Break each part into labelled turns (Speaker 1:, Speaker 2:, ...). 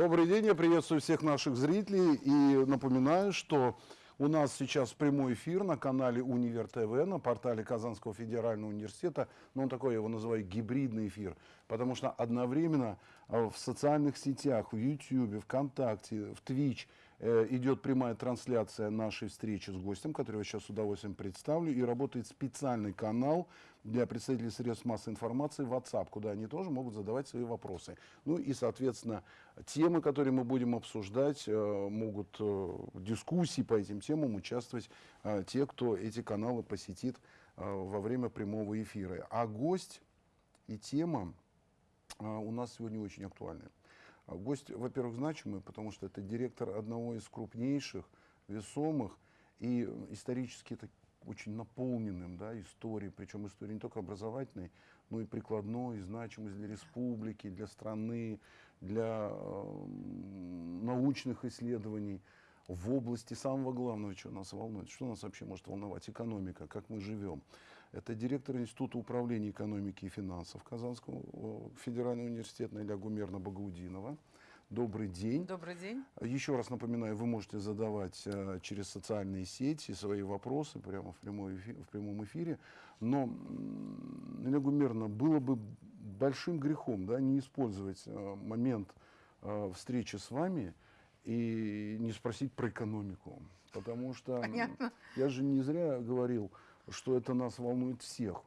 Speaker 1: Добрый день, я приветствую всех наших зрителей и напоминаю, что у нас сейчас прямой эфир на канале Универ ТВ, на портале Казанского федерального университета, но он такой, я его называю гибридный эфир, потому что одновременно э, в социальных сетях, в YouTube, ВКонтакте, в Twitch – идет прямая трансляция нашей встречи с гостем, который я сейчас с удовольствием представлю, и работает специальный канал для представителей средств массовой информации WhatsApp, куда они тоже могут задавать свои вопросы. Ну и, соответственно, темы, которые мы будем обсуждать, э, могут э, в дискуссии по этим темам участвовать те, кто эти каналы посетит во время прямого эфира. А гость и тема у нас сегодня очень актуальны. А гость, во-первых, значимый, потому что это директор одного из крупнейших, весомых и исторически это очень наполненным да, историей, причем история не только образовательной, но и прикладной, и значимость для республики, для страны, для э, научных исследований в области самого главного, что нас волнует. Что нас вообще может волновать? Экономика, как мы живем. Это директор Института управления экономики и финансов Казанского федерального университета Наиля Гумерна Багаудинова. Добрый день.
Speaker 2: Добрый день.
Speaker 1: Еще раз напоминаю, вы можете задавать э, через социальные сети свои вопросы прямо в, прямой эфир, в прямом эфире. Но, Гумерна, было бы большим грехом да, не использовать э, момент э, встречи с вами и не спросить про экономику. Потому что Понятно. я же не зря говорил, что это нас волнует всех.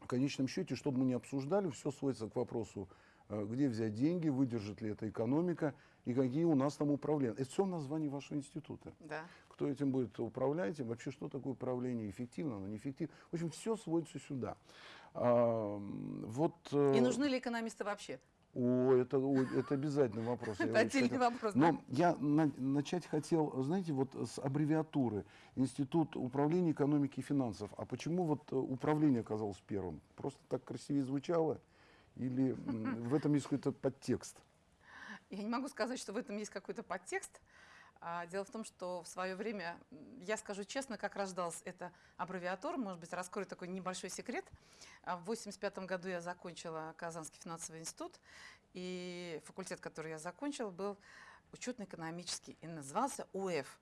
Speaker 1: В конечном счете, чтобы мы не обсуждали, все сводится к вопросу, э, где взять деньги, выдержит ли эта экономика и какие у нас там управления. Это все в названии вашего института.
Speaker 2: Да.
Speaker 1: Кто этим будет управлять, и вообще что такое управление, эффективно, оно неэффективно. В общем, все сводится сюда. А,
Speaker 2: вот, э, и нужны ли экономисты вообще?
Speaker 1: О, это, о, это обязательный вопрос.
Speaker 2: Это отдельный вопрос.
Speaker 1: Но я на, начать хотел, знаете, вот с аббревиатуры Институт управления экономики и финансов. А почему вот э, управление оказалось первым? Просто так красивее звучало? Или в этом есть какой-то подтекст?
Speaker 2: Я не могу сказать, что в этом есть какой-то подтекст. А, дело в том, что в свое время, я скажу честно, как рождалась эта аббревиатура, может быть, раскрою такой небольшой секрет. А, в 1985 году я закончила Казанский финансовый институт, и факультет, который я закончила, был учетно-экономический и назывался УЭФ.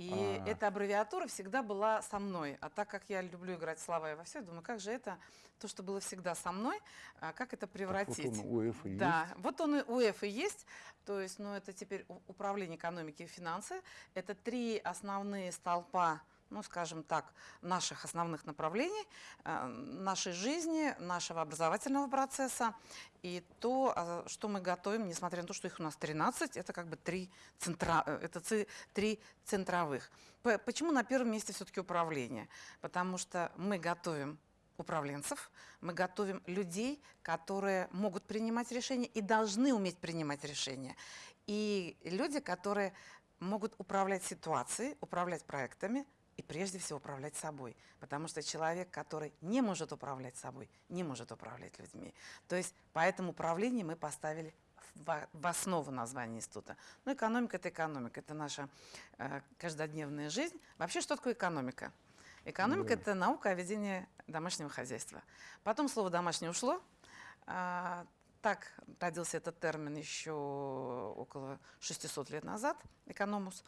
Speaker 2: И а эта аббревиатура всегда была со мной. А так как я люблю играть слова и во все, думаю, как же это, то, что было всегда со мной, а как это превратить?
Speaker 1: Так вот он УЭФ и
Speaker 2: да, есть. вот он и УЭФ и есть. То есть, ну, это теперь управление экономики и финансы. Это три основные столпа ну, скажем так, наших основных направлений, э, нашей жизни, нашего образовательного процесса и то, а, что мы готовим, несмотря на то, что их у нас 13, это как бы три, центра, э, это три центровых. Почему на первом месте все-таки управление? Потому что мы готовим управленцев, мы готовим людей, которые могут принимать решения и должны уметь принимать решения. И люди, которые могут управлять ситуацией, управлять проектами, и прежде всего управлять собой. Потому что человек, который не может управлять собой, не может управлять людьми. То есть поэтому управление мы поставили в, основу названия института. Ну, экономика – это экономика, это наша э, каждодневная жизнь. Вообще, что такое экономика? Экономика да. – это наука о ведении домашнего хозяйства. Потом слово «домашнее» ушло. А, так родился этот термин еще около 600 лет назад, экономус.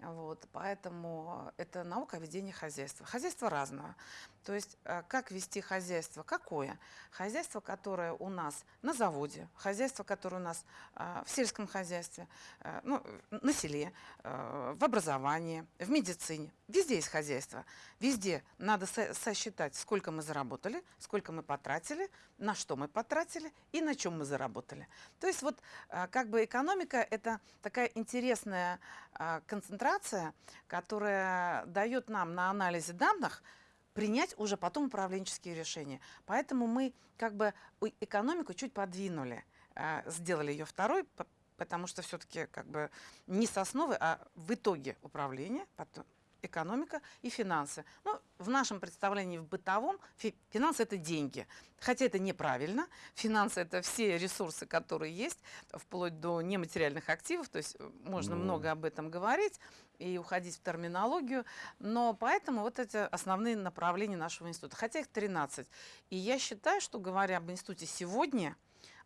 Speaker 2: Вот, поэтому это наука ведения хозяйства. Хозяйство разное. То есть э, как вести хозяйство? Какое? Хозяйство, которое у нас на заводе, хозяйство, которое у нас э, в сельском хозяйстве, э, ну, на селе, в образовании, в медицине. Везде есть хозяйство. Везде надо сосчитать, сколько мы заработали, сколько мы потратили, на что мы потратили и на чем мы заработали. То есть вот как бы экономика – это такая интересная концентрация, которая дает нам на анализе данных – принять уже потом управленческие решения. Поэтому мы как бы экономику чуть подвинули, э, сделали ее второй, потому что все-таки как бы не с основы, а в итоге управления, потом экономика и финансы. Ну, в нашем представлении в бытовом фи финансы – это деньги. Хотя это неправильно. Финансы – это все ресурсы, которые есть, вплоть до нематериальных активов. То есть э, можно ну. много об этом говорить и уходить в терминологию. Но поэтому вот эти основные направления нашего института. Хотя их 13. И я считаю, что говоря об институте сегодня,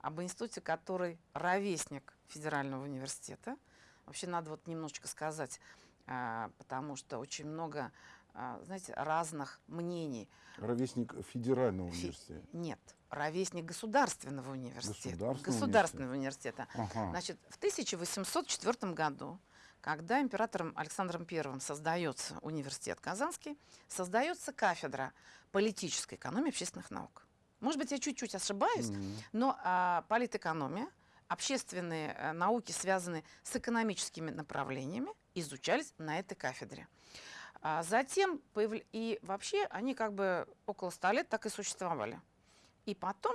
Speaker 2: об институте, который ровесник Федерального университета. Вообще надо вот немножечко сказать, а, потому что очень много, а, знаете, разных мнений.
Speaker 1: Ровесник федерального университета.
Speaker 2: Нет, ровесник Государственного университета.
Speaker 1: Государственного
Speaker 2: Государственного университета.
Speaker 1: Ага.
Speaker 2: Значит, в 1804 году, когда императором Александром I создается университет Казанский, создается кафедра политической экономии общественных наук. Может быть, я чуть-чуть ошибаюсь,
Speaker 1: Мгм.
Speaker 2: но а, политэкономия, общественные э, науки, связанные с экономическими направлениями, изучались на этой кафедре. А затем, появля- и вообще они как бы около ста лет так и существовали. И потом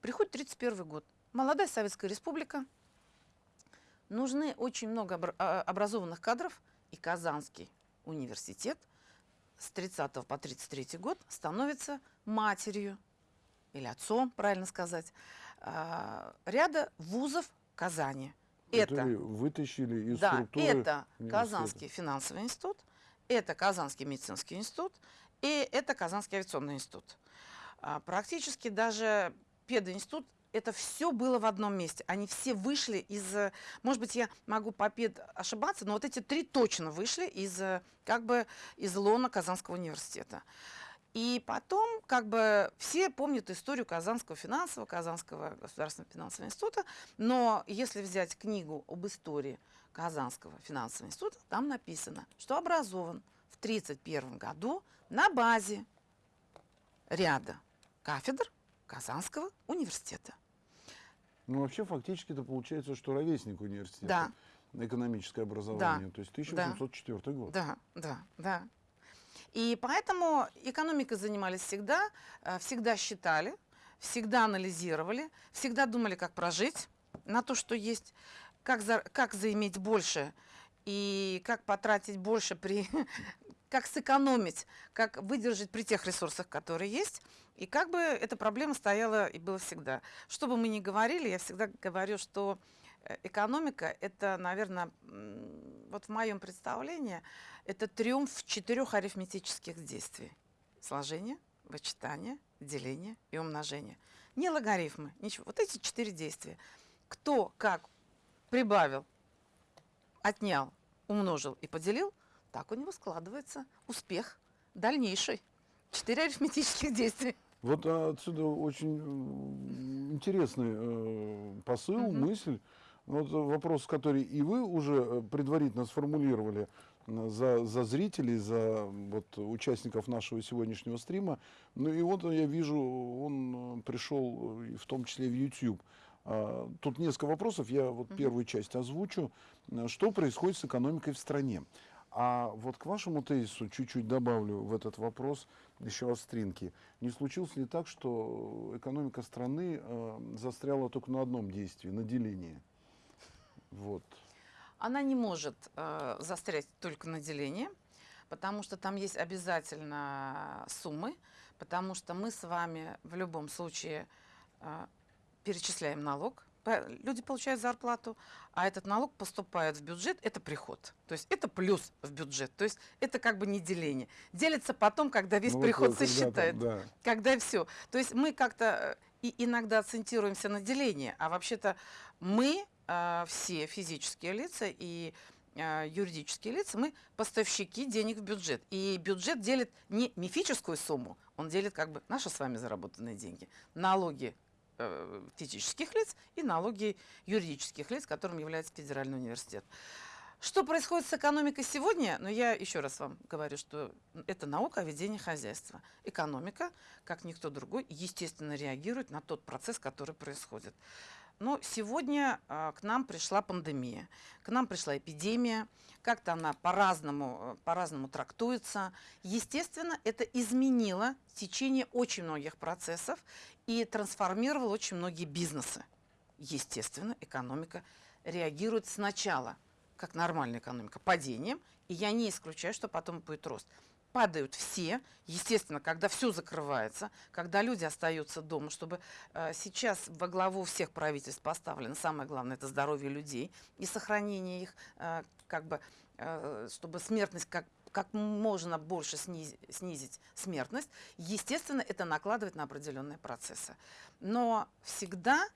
Speaker 2: приходит 31 год. Молодая Советская Республика. Нужны очень много а, образованных кадров. И Казанский университет с 30 по 33 год становится матерью или отцом, правильно сказать, а, ряда вузов Казани. Это,
Speaker 1: вытащили из
Speaker 2: да,
Speaker 1: структуры
Speaker 2: это. Казанский финансовый институт, это Казанский медицинский институт и это Казанский авиационный институт. А, Практически даже пединститут это все было в одном месте. Они все вышли из, э, может быть, я могу по пед ошибаться, но вот эти три точно вышли из, э, как бы, из лона Казанского университета. И потом, как бы, все помнят историю Казанского финансового, Казанского государственного финансового института, но если взять книгу об истории Казанского финансового института, там написано, что образован в 1931 году на базе ряда кафедр Казанского университета.
Speaker 1: Ну, вообще, фактически это получается, что ровесник университета.
Speaker 2: Да.
Speaker 1: Экономическое образование. То есть 1804 год.
Speaker 2: Да, да, да. И поэтому экономикой занимались всегда, э, всегда считали, всегда анализировали, всегда думали, как прожить на то, что есть, как, за, как заиметь больше и как потратить больше при, как сэкономить, как выдержать при тех ресурсах, которые есть. И как бы эта проблема стояла и была всегда. Что бы мы ни говорили, я всегда говорю, что э, экономика – это, наверное, вот в моем представлении, это триумф четырех арифметических действий. Сложение, вычитание, деление и умножение. Не логарифмы, ничего. Вот эти четыре действия. Кто как прибавил, отнял, умножил и поделил, так у него складывается успех дальнейший. Четыре арифметических действия.
Speaker 1: Вот отсюда очень интересный э, посыл,
Speaker 2: Мгм.
Speaker 1: мысль. Вот вопрос, который и вы уже э, предварительно сформулировали за, за зрителей, за вот, участников нашего сегодняшнего стрима. Ну и вот я вижу, он э, пришел в том числе в YouTube. А, Тут несколько вопросов, я вот первую часть озвучу. Что происходит с экономикой в стране? А вот к вашему тезису чуть-чуть добавлю в этот вопрос еще остринки. Не случилось ли так, что экономика страны э, застряла только на одном действии, на делении? Вот.
Speaker 2: Она не может э, застрять только на делении, потому что там есть обязательно суммы, потому что мы с вами в любом случае э, перечисляем налог, люди получают зарплату, а этот налог поступает в бюджет, это приход. То есть это плюс в бюджет, то есть это как бы не деление. Делится потом, когда весь
Speaker 1: Ну вот,
Speaker 2: приход
Speaker 1: э, когда там,
Speaker 2: сосчитает
Speaker 1: да.
Speaker 2: когда все. То есть мы как-то э, и иногда акцентируемся на делении, а вообще-то мы э, все физические лица и э, юридические лица, мы поставщики денег в бюджет. И бюджет делит не мифическую сумму, он делит как бы наши с вами заработанные деньги, налоги физических лиц и налоги юридических лиц, которым является Федеральный университет. Что происходит с экономикой сегодня? Ну, я еще раз вам говорю, что это наука о ведении хозяйства. Экономика, как никто другой, естественно, реагирует на тот процесс, который происходит. Но сегодня а, к нам пришла пандемия, к нам пришла эпидемия, как-то она по-разному, э, по-разному трактуется. Естественно, это изменило течение очень многих процессов и трансформировало очень многие бизнесы. Естественно, экономика реагирует сначала, как нормальная экономика, падением, и я не исключаю, что потом будет рост. Падают все, естественно, когда все закрывается, когда люди остаются дома, чтобы э, сейчас во главу всех правительств поставлено самое главное это здоровье людей и сохранение их, э, как бы, э, чтобы смертность как как можно больше снизить, снизить смертность, естественно, это накладывает на определенные процессы. Но всегда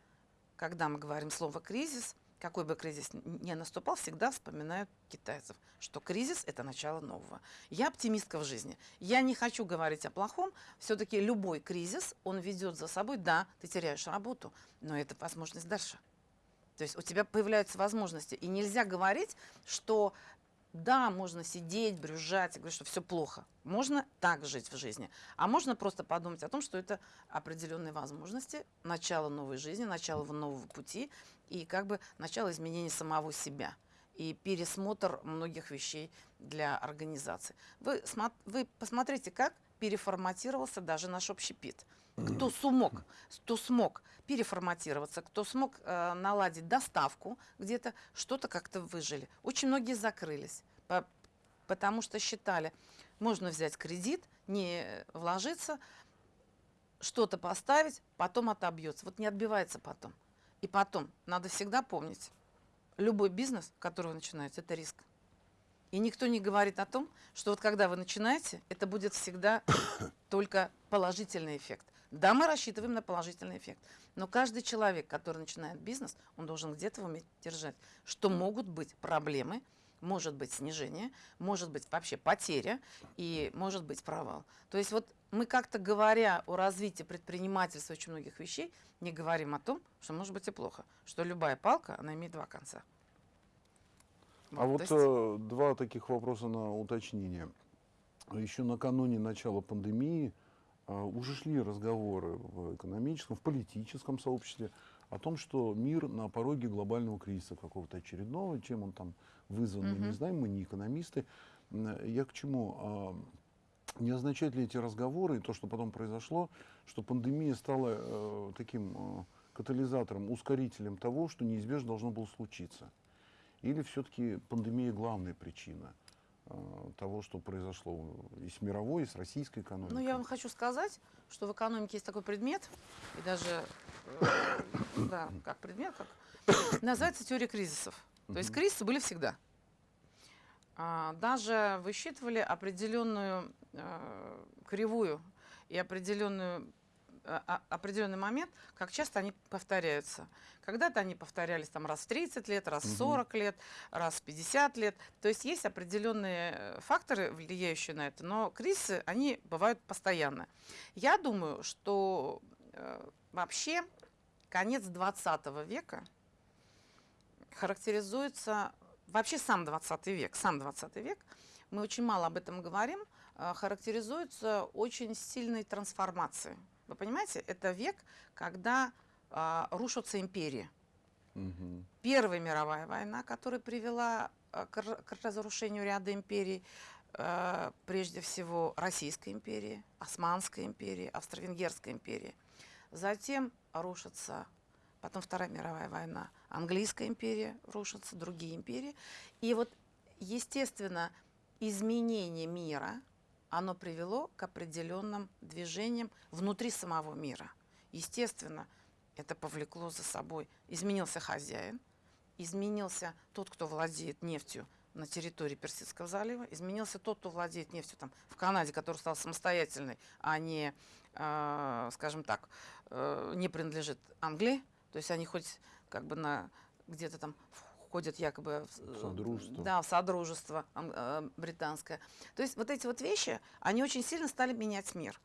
Speaker 2: когда мы говорим слово кризис, какой бы кризис ни наступал, всегда вспоминают китайцев, что кризис – это начало нового. Я оптимистка в жизни. Я не хочу говорить о плохом. Все-таки любой кризис, он ведет за собой, да, ты теряешь работу, но это возможность дальше. То есть у тебя появляются возможности. И нельзя говорить, что да, можно сидеть, брюзжать говорить, что все плохо. Можно так жить в жизни. А можно просто подумать о том, что это определенные возможности, начало новой жизни, начало нового пути и как бы начало изменения самого себя и пересмотр многих вещей для организации. Вы, вы посмотрите, как переформатировался даже наш общепит. Кто смог, кто смог переформатироваться, кто смог э, наладить доставку где-то, что-то как-то выжили. Очень многие закрылись, по, потому что считали, можно взять кредит, не вложиться, что-то поставить, потом отобьется. Вот не отбивается потом. И потом, надо всегда помнить, любой бизнес, который вы начинаете, это риск. И никто не говорит о том, что вот когда вы начинаете, это будет всегда только положительный эффект. Да, мы рассчитываем на положительный эффект. Но каждый человек, который начинает бизнес, он должен где-то уметь держать, что могут быть проблемы, может быть снижение, может быть вообще потеря и может быть провал. То есть вот мы как-то говоря о развитии предпринимательства очень многих вещей, не говорим о том, что может быть и плохо, что любая палка, она имеет два конца.
Speaker 1: А вот, есть... э, два таких вопроса на уточнение. Еще накануне начала пандемии э, уже шли разговоры в экономическом, в политическом сообществе о том, что мир на пороге глобального кризиса какого-то очередного, чем он там вызван, мы не знаем, мы не экономисты. Я к чему? А, не означают ли эти разговоры и то, что потом произошло, что пандемия стала э, таким э, катализатором, ускорителем того, что неизбежно должно было случиться? Или все-таки пандемия главная причина э, того, что произошло и с мировой, и с российской экономикой?
Speaker 2: Ну, я вам хочу сказать, что в экономике есть такой предмет, и даже, э, да, как предмет, как называется теория кризисов. То есть кризисы были всегда. А, даже высчитывали определенную э, кривую и определенную определенный момент, как часто они повторяются. Когда-то они повторялись там раз в 30 лет, раз в 40 лет, раз в 50 лет. То есть есть определенные э, факторы, влияющие на это, но кризисы, они бывают постоянно. Я думаю, что э, вообще конец 20 века характеризуется, вообще сам 20 век, сам 20 век, мы очень мало об этом говорим, э, характеризуется очень сильной трансформацией вы понимаете, это век, когда э, рушатся империи. Угу. Первая мировая война, которая привела э, к, к разрушению ряда империй, э, прежде всего Российской империи, Османской империи, Австро-Венгерской империи. Затем рушится, потом Вторая мировая война, Английская империя рушится, другие империи. И вот, естественно, изменение мира – оно привело к определенным движениям внутри самого мира. Естественно, это повлекло за собой. Изменился хозяин, изменился тот, кто владеет нефтью на территории Персидского залива, изменился тот, кто владеет нефтью там, в Канаде, который стал самостоятельной, а не, э, скажем так, э, не принадлежит Англии. То есть они хоть как бы на где-то там входят якобы в содружество, да, в содружество э, британское. То есть вот эти вот вещи, они очень сильно стали менять мир.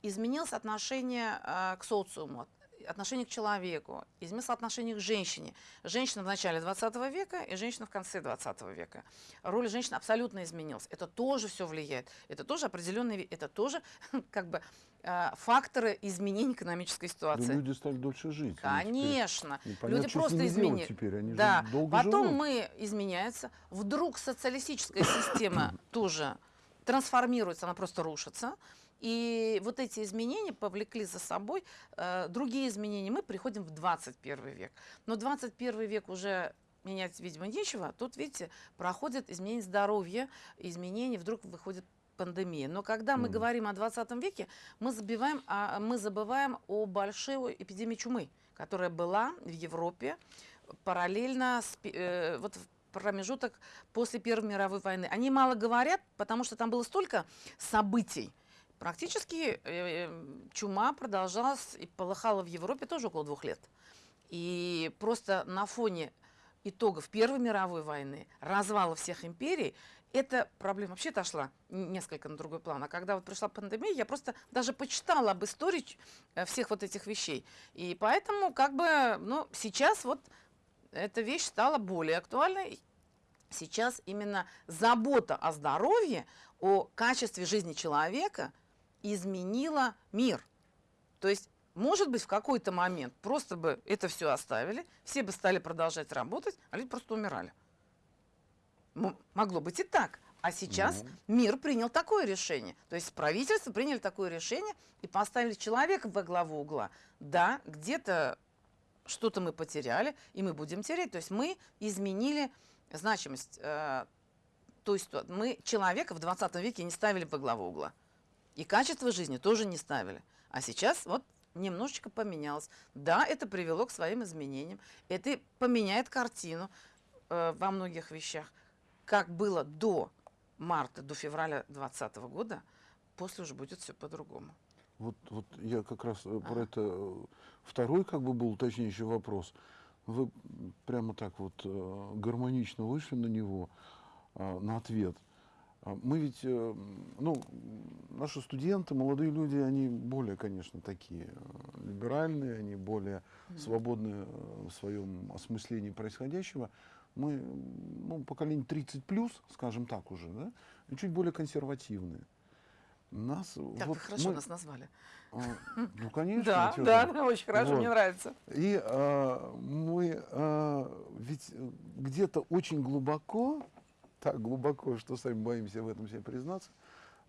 Speaker 2: Изменилось отношение э, к социуму, отношение к человеку, изменилось отношение к женщине. Женщина в начале 20 века и женщина в конце 20 века. Роль женщины абсолютно изменилась. Это тоже все влияет. Это тоже определенные, это тоже как бы э, факторы изменения экономической ситуации. Да
Speaker 1: люди стали дольше жить.
Speaker 2: Конечно. люди просто изменили.
Speaker 1: Теперь. Они
Speaker 2: да. Потом
Speaker 1: живут.
Speaker 2: мы изменяется. Вдруг социалистическая система тоже трансформируется, она просто рушится. И вот эти изменения повлекли за собой э, другие изменения. Мы приходим в 21 век. Но 21 век уже менять, видимо, нечего. Тут, видите, проходит изменение здоровья, изменения, вдруг выходит пандемия. Но когда мы mm. говорим о 20 веке, мы забиваем, а, мы забываем о большой эпидемии чумы, которая была в Европе параллельно с, э, вот в промежуток после Первой мировой войны. Они мало говорят, потому что там было столько событий, Практически э, э, чума продолжалась и полыхала в Европе тоже около двух лет. И просто на фоне итогов Первой мировой войны, развала всех империй, эта проблема вообще отошла несколько на другой план. А когда вот пришла пандемия, я просто даже почитала об истории э, всех вот этих вещей. И поэтому как бы, ну, сейчас вот эта вещь стала более актуальной. Сейчас именно забота о здоровье, о качестве жизни человека изменила мир. То есть, может быть, в какой-то момент просто бы это все оставили, все бы стали продолжать работать, а люди просто умирали. Могло быть и так. А сейчас
Speaker 1: Ну.
Speaker 2: мир принял такое решение. То есть правительство приняли такое решение и поставили человека во главу угла. Да, где-то что-то мы потеряли, и мы будем терять. То есть мы изменили значимость э, той ситуации. Мы человека в 20 веке не ставили во главу угла. И качество жизни тоже не ставили. А сейчас вот немножечко поменялось. Да, это привело к своим изменениям. Это поменяет картину э, во многих вещах. Как было до марта, до февраля 2020 года, после уже будет все по-другому.
Speaker 1: Вот, вот я как раз э, про
Speaker 2: Ага.
Speaker 1: это э, второй как бы был уточняющий вопрос. Вы прямо так вот э, гармонично вышли на него, а, на ответ. А Мы ведь, ну, наши студенты, молодые люди, они более, конечно, такие либеральные, они более свободны э, в своем осмыслении происходящего. Мы, ну, поколение 30 плюс, скажем так уже, да, и чуть более консервативные. Нас,
Speaker 2: Так
Speaker 1: вот
Speaker 2: вы хорошо
Speaker 1: мы-
Speaker 2: нас назвали.
Speaker 1: а, Ну, конечно.
Speaker 2: Да, да, очень хорошо,
Speaker 1: Вот.
Speaker 2: мне нравится.
Speaker 1: И а, мы а, ведь где-то очень глубоко, так глубоко, что сами боимся в этом себе признаться,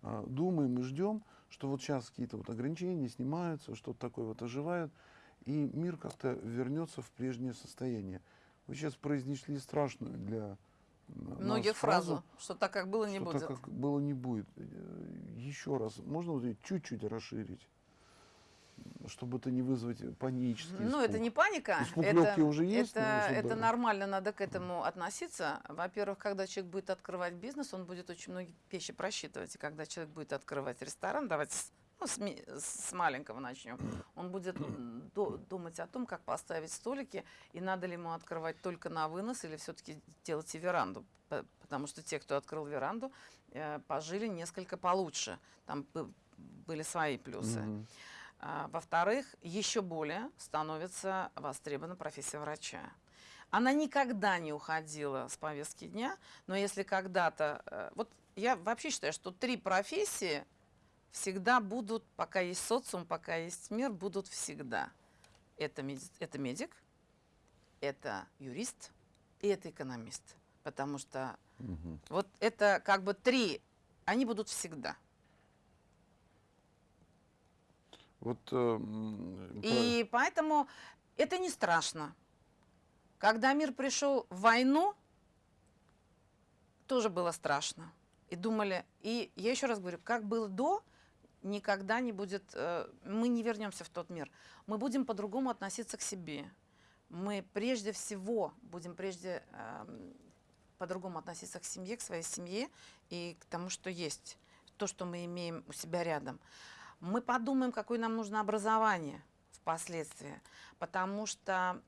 Speaker 1: а, думаем и ждем, что вот сейчас какие-то вот ограничения снимаются, что-то такое вот оживает, и мир как-то вернется в прежнее состояние. Вы сейчас произнесли страшную для м, нас
Speaker 2: Многих фразу, что так как было, не
Speaker 1: что
Speaker 2: будет.
Speaker 1: так как было не будет. Э, Еще раз, можно вот чуть-чуть расширить, чтобы это не вызвать панический
Speaker 2: Ну, это не паника.
Speaker 1: Испуг
Speaker 2: это,
Speaker 1: уже есть,
Speaker 2: Это,
Speaker 1: чтобы-
Speaker 2: это нормально, надо к этому относиться. Во-первых, когда человек будет открывать бизнес, он будет очень многие вещи просчитывать. И когда человек будет открывать ресторан, давайте ну, с, с маленького начнем, он будет думать о том, как поставить столики, и надо ли ему открывать только на вынос, или все-таки делать и веранду. Потому что те, кто открыл веранду, э, пожили несколько получше. Там бы- были свои плюсы.
Speaker 1: Мгм.
Speaker 2: А, Во-вторых, еще более становится востребована профессия врача. Она никогда не уходила с повестки дня, но если когда-то... э, Вот я вообще считаю, что три профессии всегда будут, пока есть социум, пока есть мир, будут всегда. Это, меди- это медик, это юрист и это экономист. Потому что
Speaker 1: Мгм.
Speaker 2: вот это как бы три, они будут всегда.
Speaker 1: Вот э,
Speaker 2: И поэтому это не страшно. Когда мир пришел в войну, тоже было страшно. И думали, и я еще раз говорю, как было до, никогда не будет, э, мы не вернемся в тот мир. Мы будем по-другому относиться к себе. Мы прежде всего будем прежде эм, по-другому относиться к семье, к своей семье и к тому, что есть, то, что мы имеем у себя рядом. Мы подумаем, какое нам нужно образование впоследствии, потому что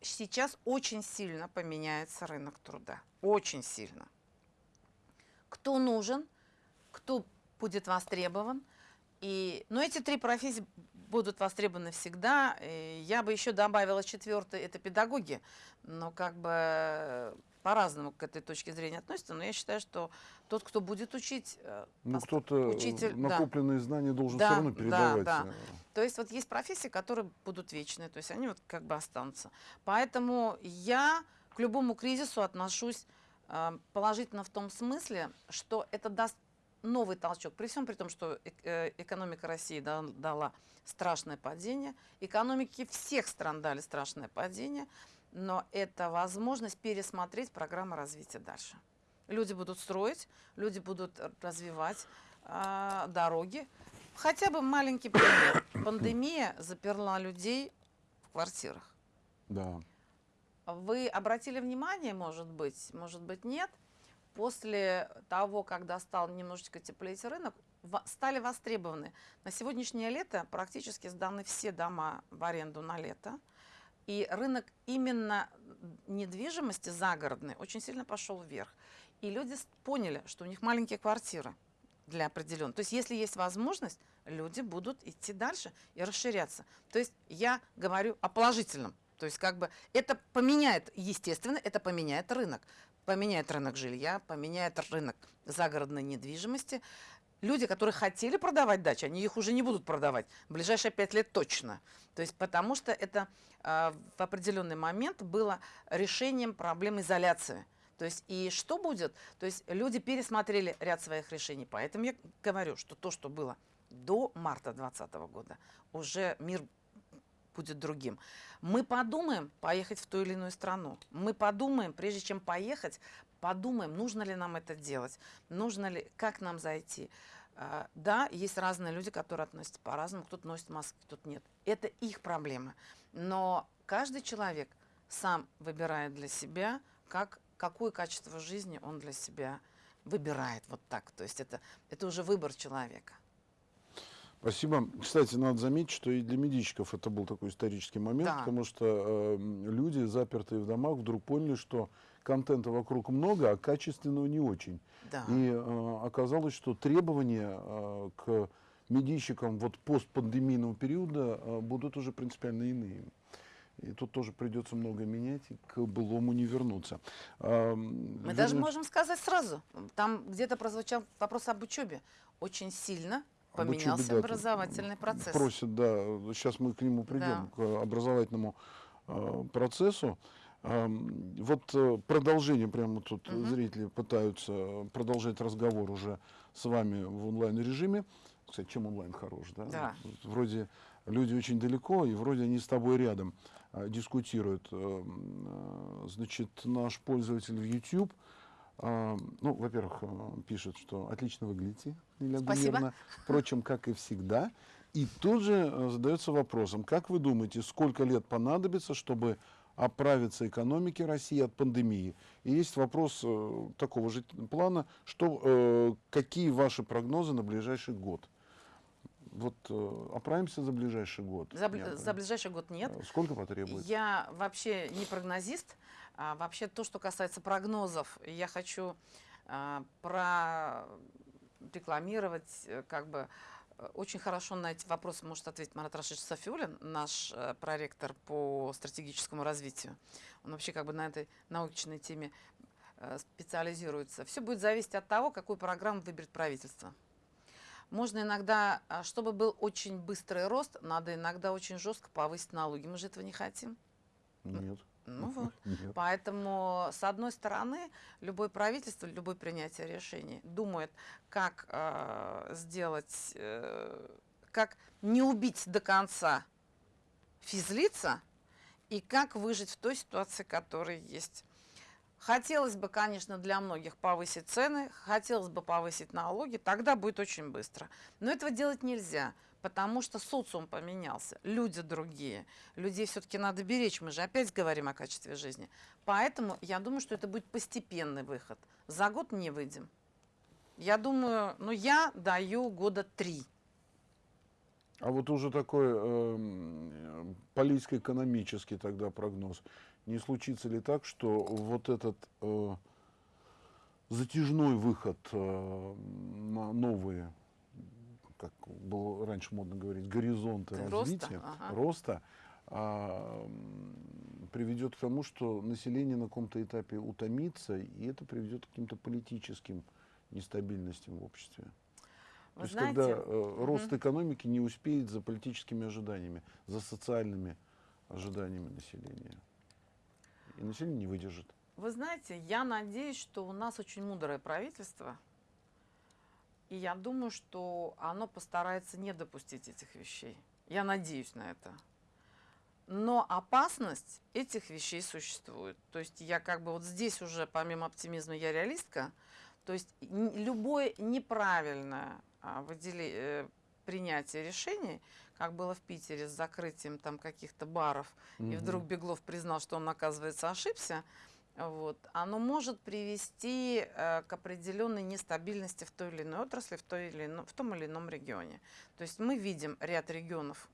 Speaker 2: сейчас очень сильно поменяется рынок труда. Очень сильно. Кто нужен, кто будет востребован. И, но эти три профессии будут востребованы всегда. И я бы еще добавила четвертое, это педагоги. Но как бы по-разному к этой точке зрения относятся. Но я считаю, что тот, кто будет учить, э,
Speaker 1: ну, кто-то э,
Speaker 2: учитель, да.
Speaker 1: накопленные знания должен
Speaker 2: Да,
Speaker 1: все равно
Speaker 2: да,
Speaker 1: передавать.
Speaker 2: да.
Speaker 1: э.
Speaker 2: То есть вот есть профессии, которые будут вечные, то есть они вот как бы останутся. Поэтому я к любому кризису отношусь положительно в том смысле, что это даст новый толчок. При всем при том, что э, экономика России да- дала страшное падение, экономики всех стран дали страшное падение, но это возможность пересмотреть программу развития дальше. Люди будут строить, люди будут развивать а, дороги. Хотя бы маленький пример. Пандемия заперла людей в квартирах.
Speaker 1: Да.
Speaker 2: Вы обратили внимание, может быть, может быть нет, после того, когда стал немножечко теплеть рынок, стали востребованы. На сегодняшнее лето практически сданы все дома в аренду на лето. И рынок именно недвижимости загородной очень сильно пошел вверх. И люди поняли, что у них маленькие квартиры для определенных. То есть, если есть возможность, люди будут идти дальше и расширяться. То есть, я говорю о положительном. То есть, как бы это поменяет, естественно, это поменяет рынок. Поменяет рынок жилья, поменяет рынок загородной недвижимости. Люди, которые хотели продавать дачи, они их уже не будут продавать. В ближайшие пять лет точно. То есть, потому что это а, в определенный момент было решением проблем изоляции. То есть, и что будет? То есть, люди пересмотрели ряд своих решений. Поэтому я говорю, что то, что было до марта 2020 года, уже мир будет другим. Мы подумаем поехать в ту или иную страну. Мы подумаем, прежде чем поехать, подумаем, нужно ли нам это делать, нужно ли, как нам зайти. А, Да, есть разные люди, которые относятся по-разному, кто-то носит маски, кто-то нет. Это их проблемы. Но каждый человек сам выбирает для себя, как, какое качество жизни он для себя выбирает. Вот так. То есть это, это уже выбор человека.
Speaker 1: Спасибо. Кстати, надо заметить, что и для медичиков это был такой исторический момент,
Speaker 2: Да.
Speaker 1: потому что э, люди, запертые в домах, вдруг поняли, что контента вокруг много, а качественного не очень.
Speaker 2: Да.
Speaker 1: И э, оказалось, что требования э, к медийщикам вот постпандемийного периода э, будут уже принципиально иные. И тут тоже придется много менять, и к былому не вернуться. А,
Speaker 2: Мы даже можем сказать сразу. Там где-то прозвучал вопрос об учебе. Очень сильно поменялся
Speaker 1: да, тут
Speaker 2: образовательный процесс.
Speaker 1: Просят, да, сейчас мы к нему придем, к образовательному э, процессу. Эм, вот э, продолжение, прямо тут
Speaker 2: Мгм.
Speaker 1: зрители пытаются продолжать разговор уже с вами в онлайн-режиме. Кстати, чем онлайн хорош, да?
Speaker 2: Да.
Speaker 1: Вот Вроде люди очень далеко, и вроде они с тобой рядом э, дискутируют. Эм, э, Значит, наш пользователь в YouTube, э, ну, во-первых, э, пишет, что отлично выглядите, Лилия
Speaker 2: Спасибо.
Speaker 1: Впрочем, как и всегда. И тут же э, задается вопросом, как вы думаете, сколько лет понадобится, чтобы оправиться экономике России от пандемии? И есть вопрос э, такого же плана, что, какие ваши прогнозы на ближайший год? Вот э, оправимся за ближайший год?
Speaker 2: За, за ближайший год нет.
Speaker 1: Э, Сколько потребуется?
Speaker 2: Я вообще не прогнозист. А вообще то, что касается прогнозов, я хочу а, прорекламировать, э, как бы очень хорошо на эти вопросы может ответить Марат Рашидович Софиулин, наш проректор по стратегическому развитию. Он вообще как бы на этой научной теме специализируется. Все будет зависеть от того, какую программу выберет правительство. Можно иногда, а, чтобы был очень быстрый рост, надо иногда очень жестко повысить налоги. Мы же этого не хотим.
Speaker 1: Нет.
Speaker 2: Ну вот.
Speaker 1: Нет.
Speaker 2: Поэтому, с одной стороны, любое правительство, любое принятие решений думает, как э, сделать, э, как не убить до конца физлица и как выжить в той ситуации, которая есть. Хотелось бы, конечно, для многих повысить цены, хотелось бы повысить налоги, тогда будет очень быстро. Но этого делать нельзя, потому что социум поменялся, люди другие. Людей все-таки надо беречь, мы же опять говорим о качестве жизни. Поэтому я думаю, что это будет постепенный выход. За год не выйдем. Я думаю, ну я даю года три.
Speaker 1: А вот уже такой эм, политико-экономический тогда прогноз. Не случится ли так, что вот этот э, затяжной выход э, на новые, как было раньше модно говорить, горизонты
Speaker 2: Роста,
Speaker 1: развития,
Speaker 2: ага.
Speaker 1: роста, м, приведет к тому, что население на каком-то этапе утомится, и это приведет к каким-то политическим нестабильностям в обществе? То
Speaker 2: Вы
Speaker 1: есть,
Speaker 2: знаете,
Speaker 1: когда э, рост
Speaker 2: мгм.
Speaker 1: экономики не успеет за политическими ожиданиями, за социальными ожиданиями населения. И население не выдержит.
Speaker 2: Вы знаете, я надеюсь, что у нас очень мудрое правительство, и я думаю, что оно постарается не допустить этих вещей. Я надеюсь на это. Но опасность этих вещей существует. То есть я как бы вот здесь уже, помимо оптимизма, я реалистка. То есть любое неправильное а, э, принятие решений, как было в Питере с закрытием там каких-то баров, и
Speaker 1: Мгм.
Speaker 2: вдруг Беглов признал, что он, оказывается, ошибся, вот, оно может привести э, к определенной нестабильности в той или иной отрасли, в, той или ино- в том или ином регионе. То есть мы видим ряд регионов,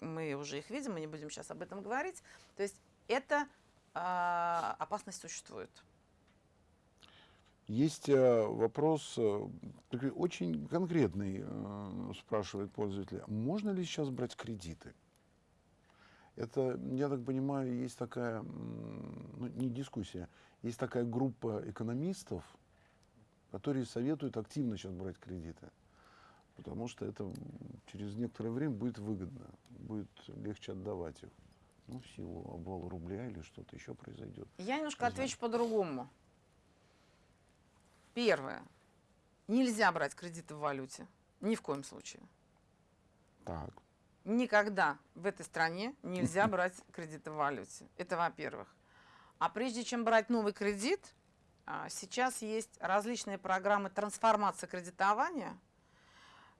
Speaker 2: мы уже их видим, мы не будем сейчас об этом говорить. То есть эта а, опасность существует.
Speaker 1: Есть э, вопрос, э, очень конкретный, э, спрашивает пользователь. Можно ли сейчас брать кредиты? Это, я так понимаю, есть такая, ну, не дискуссия, есть такая группа экономистов, которые советуют активно сейчас брать кредиты. Потому что это через некоторое время будет выгодно, будет легче отдавать их. Ну, в силу обвала рубля или что-то еще произойдет.
Speaker 2: Я немножко
Speaker 1: Не
Speaker 2: отвечу по-другому. Первое. Нельзя брать кредиты в валюте. Ни в коем случае.
Speaker 1: Так.
Speaker 2: Никогда в этой стране нельзя брать кредиты в валюте. Это во-первых. А прежде чем брать новый кредит, а, сейчас есть различные программы трансформации кредитования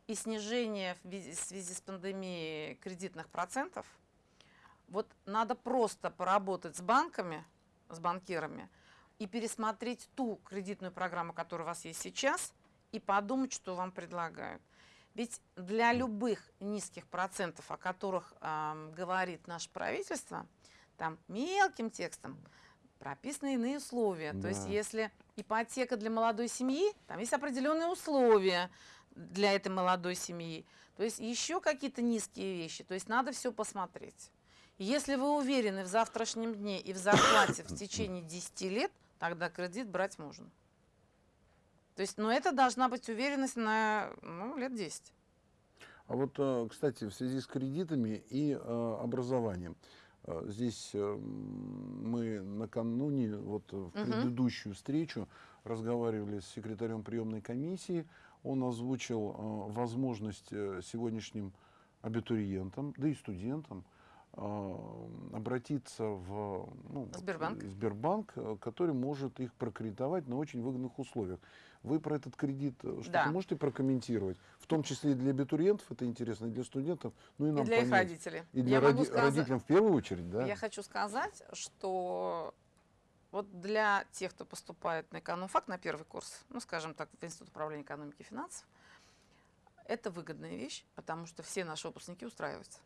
Speaker 2: и снижения в связи с пандемией кредитных процентов. Вот надо просто поработать с банками, с банкирами и пересмотреть ту кредитную программу, которая у вас есть сейчас, и подумать, что вам предлагают. Ведь для любых низких процентов, о которых ам, говорит наше правительство, там мелким текстом прописаны иные условия. То есть
Speaker 1: Да.
Speaker 2: если ипотека для молодой семьи, там есть определенные условия для этой молодой семьи. То есть еще какие-то низкие вещи. То есть надо все посмотреть. Если вы уверены в завтрашнем дне и в зарплате в течение 10 лет, тогда кредит брать можно. То есть, но это должна быть уверенность на ну, лет 10.
Speaker 1: А вот, э, кстати, в связи с кредитами и э, образованием. э, Здесь э, мы накануне, вот в предыдущую встречу, разговаривали с секретарем приемной комиссии. Он озвучил э, возможность сегодняшним абитуриентам, да и студентам обратиться в ну,
Speaker 2: Сбербанк.
Speaker 1: э, Сбербанк, э, который может их прокредитовать на очень выгодных условиях. Вы про этот кредит э, что-то
Speaker 2: Да.
Speaker 1: можете прокомментировать? В том числе и для абитуриентов это интересно, и для студентов, ну и
Speaker 2: И
Speaker 1: нам
Speaker 2: для их
Speaker 1: понять.
Speaker 2: родителей.
Speaker 1: И для
Speaker 2: Я
Speaker 1: роди-
Speaker 2: сказать-
Speaker 1: родителям в первую очередь, да?
Speaker 2: Я хочу сказать, что вот для тех, кто поступает на экономфак на первый курс, ну, скажем так, в Институт управления экономики и финансов, это выгодная вещь, потому что все наши выпускники устраиваются.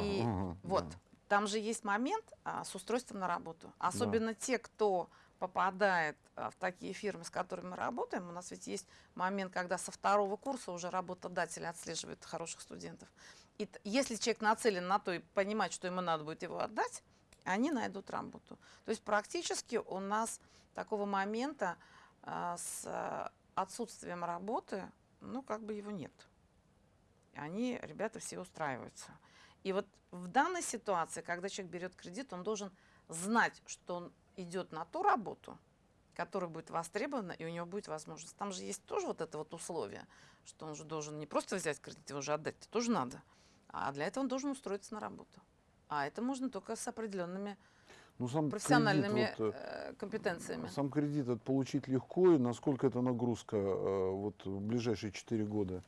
Speaker 2: И
Speaker 1: ага,
Speaker 2: Вот,
Speaker 1: да.
Speaker 2: там же есть момент а, с устройством на работу. Особенно те, кто попадает а, в такие фирмы, с которыми мы работаем. У нас ведь есть момент, когда со второго курса уже работодатели отслеживают хороших студентов. И если человек нацелен на то и понимает, что ему надо будет его отдать, они найдут работу. То есть практически у нас такого момента а, с а, отсутствием работы, ну, как бы его нет. Они, ребята, все устраиваются. И вот в данной ситуации, когда человек берет кредит, он должен знать, что он идет на ту работу, которая будет востребована, и у него будет возможность. Там же есть тоже вот это вот условие, что он же должен не просто взять кредит, его же отдать, тоже надо. А для этого он должен устроиться на работу. А это можно только с определенными
Speaker 1: Ну, сам
Speaker 2: профессиональными
Speaker 1: кредит, вот,
Speaker 2: э, компетенциями.
Speaker 1: Сам кредит это получить легко, и насколько это нагрузка э, вот в ближайшие 4 года э,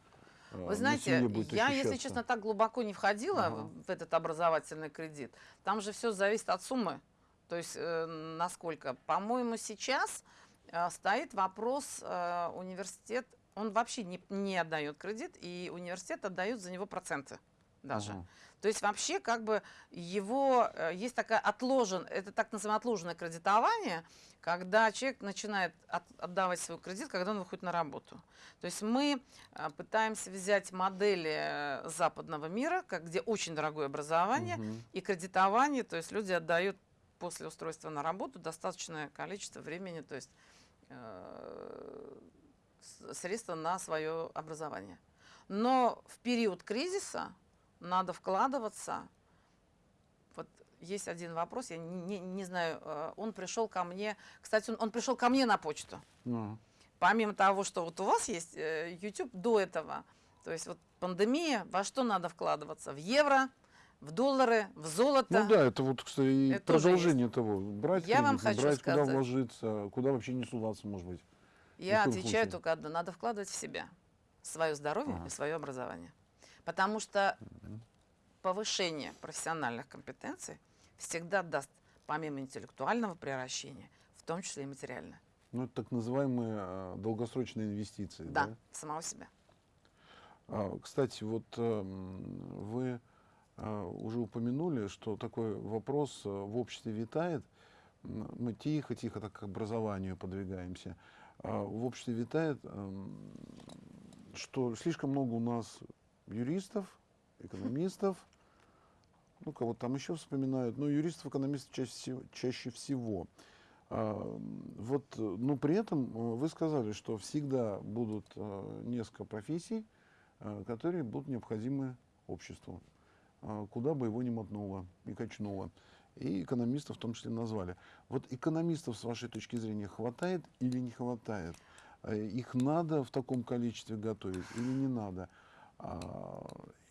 Speaker 2: Вы
Speaker 1: на
Speaker 2: знаете, я, если честно, так глубоко не входила
Speaker 1: Ага.
Speaker 2: в в этот образовательный кредит. Там же все зависит от суммы. То есть, э, насколько. По-моему, сейчас э, стоит вопрос, э, университет, он вообще не, не отдает кредит, и университет отдает за него проценты даже.
Speaker 1: Ага.
Speaker 2: То есть вообще как бы его, э, есть такая отложен, это так называемое отложенное кредитование, когда человек начинает от- отдавать свой кредит, когда он выходит на работу. То есть мы э, пытаемся взять модели э, западного мира, как, где очень дорогое образование
Speaker 1: Мгм.
Speaker 2: и кредитование, то есть люди отдают после устройства на работу достаточное количество времени, то есть э, средства на свое образование. Но в период кризиса надо вкладываться. Вот есть один вопрос, я не, не- знаю, э, он пришел ко мне, кстати, он, он пришел ко мне на почту.
Speaker 1: А,
Speaker 2: Помимо того, что вот у вас есть э, YouTube до этого, то есть вот пандемия, во что надо вкладываться? В евро, в доллары, в золото.
Speaker 1: Ну да, это вот, кстати, и
Speaker 2: Это
Speaker 1: продолжение того. Брать
Speaker 2: Я вам хочу
Speaker 1: брать, куда
Speaker 2: сказать.
Speaker 1: вложиться, куда вообще не суваться, может быть.
Speaker 2: Я отвечаю
Speaker 1: случае.
Speaker 2: только одно. Надо вкладывать в себя. Свое здоровье
Speaker 1: Ага.
Speaker 2: и свое образование. Потому что повышение профессиональных компетенций всегда даст, помимо интеллектуального превращения, в том числе и материальное.
Speaker 1: Ну, это так называемые э, долгосрочные инвестиции.
Speaker 2: Да,
Speaker 1: Да?
Speaker 2: самого себя.
Speaker 1: А, кстати, вот эм, вы а, уже упомянули, что такой вопрос э, в обществе витает. Мы тихо-тихо так к образованию подвигаемся. А, В обществе витает, эм, что слишком много у нас юристов, экономистов, ну, кого там еще вспоминают, но юристов, экономистов чаще. Чаще всего. А, Вот, но при этом э, вы сказали, что всегда будут э, несколько профессий, э, которые будут необходимы обществу, а, куда бы его ни мотнуло и качнуло. И экономистов в том числе назвали. Вот экономистов, с вашей точки зрения, хватает или не хватает? Их надо в таком количестве готовить или не надо? А,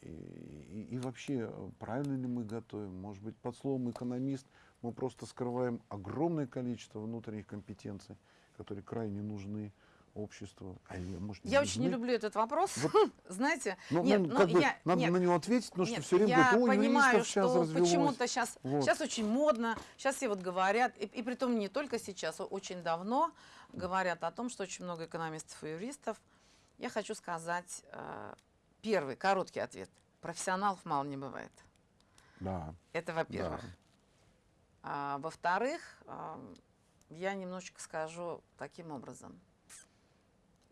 Speaker 1: И, и- и вообще, правильно ли мы готовим? Может быть, под словом экономист мы просто скрываем огромное количество внутренних компетенций, которые крайне нужны обществу. А или, может,
Speaker 2: Я очень не
Speaker 1: нужны?
Speaker 2: люблю этот вопрос.
Speaker 1: Вот.
Speaker 2: Знаете,
Speaker 1: Ну,
Speaker 2: нет,
Speaker 1: ну,
Speaker 2: ну,
Speaker 1: как бы
Speaker 2: я-
Speaker 1: надо
Speaker 2: нет,
Speaker 1: на него ответить, потому что все время
Speaker 2: я
Speaker 1: говорят, о,
Speaker 2: понимаю, что почему-то сейчас,
Speaker 1: Вот.
Speaker 2: сейчас очень модно, сейчас все вот говорят, и, и при том не только сейчас, а очень давно говорят о том, что очень много экономистов и юристов. Я хочу сказать э, первый, короткий ответ. Профессионалов мало не бывает.
Speaker 1: Да,
Speaker 2: Это во-первых.
Speaker 1: да.
Speaker 2: А, во-вторых, а, я немножечко скажу таким образом.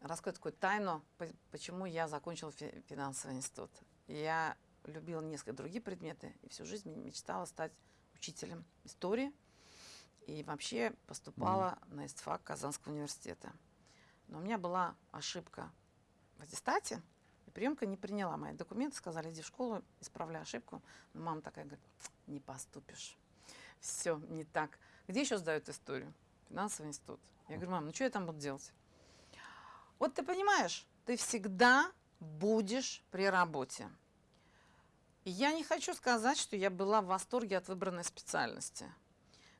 Speaker 2: Раскрою такую тайну, по- почему я закончила фи- финансовый институт. Я любила несколько другие предметы и всю жизнь мечтала стать учителем истории. И вообще поступала на ИСТФАК Казанского университета. Но у меня была ошибка в аттестате, и приемка не приняла мои документы, сказали, иди в школу, исправляй ошибку. Но мама такая говорит, не поступишь. Все не так. Где еще сдают историю? Финансовый институт. Я говорю, мам, ну что я там буду делать? Вот ты понимаешь, ты всегда будешь при работе. И я не хочу сказать, что я была в восторге от выбранной специальности.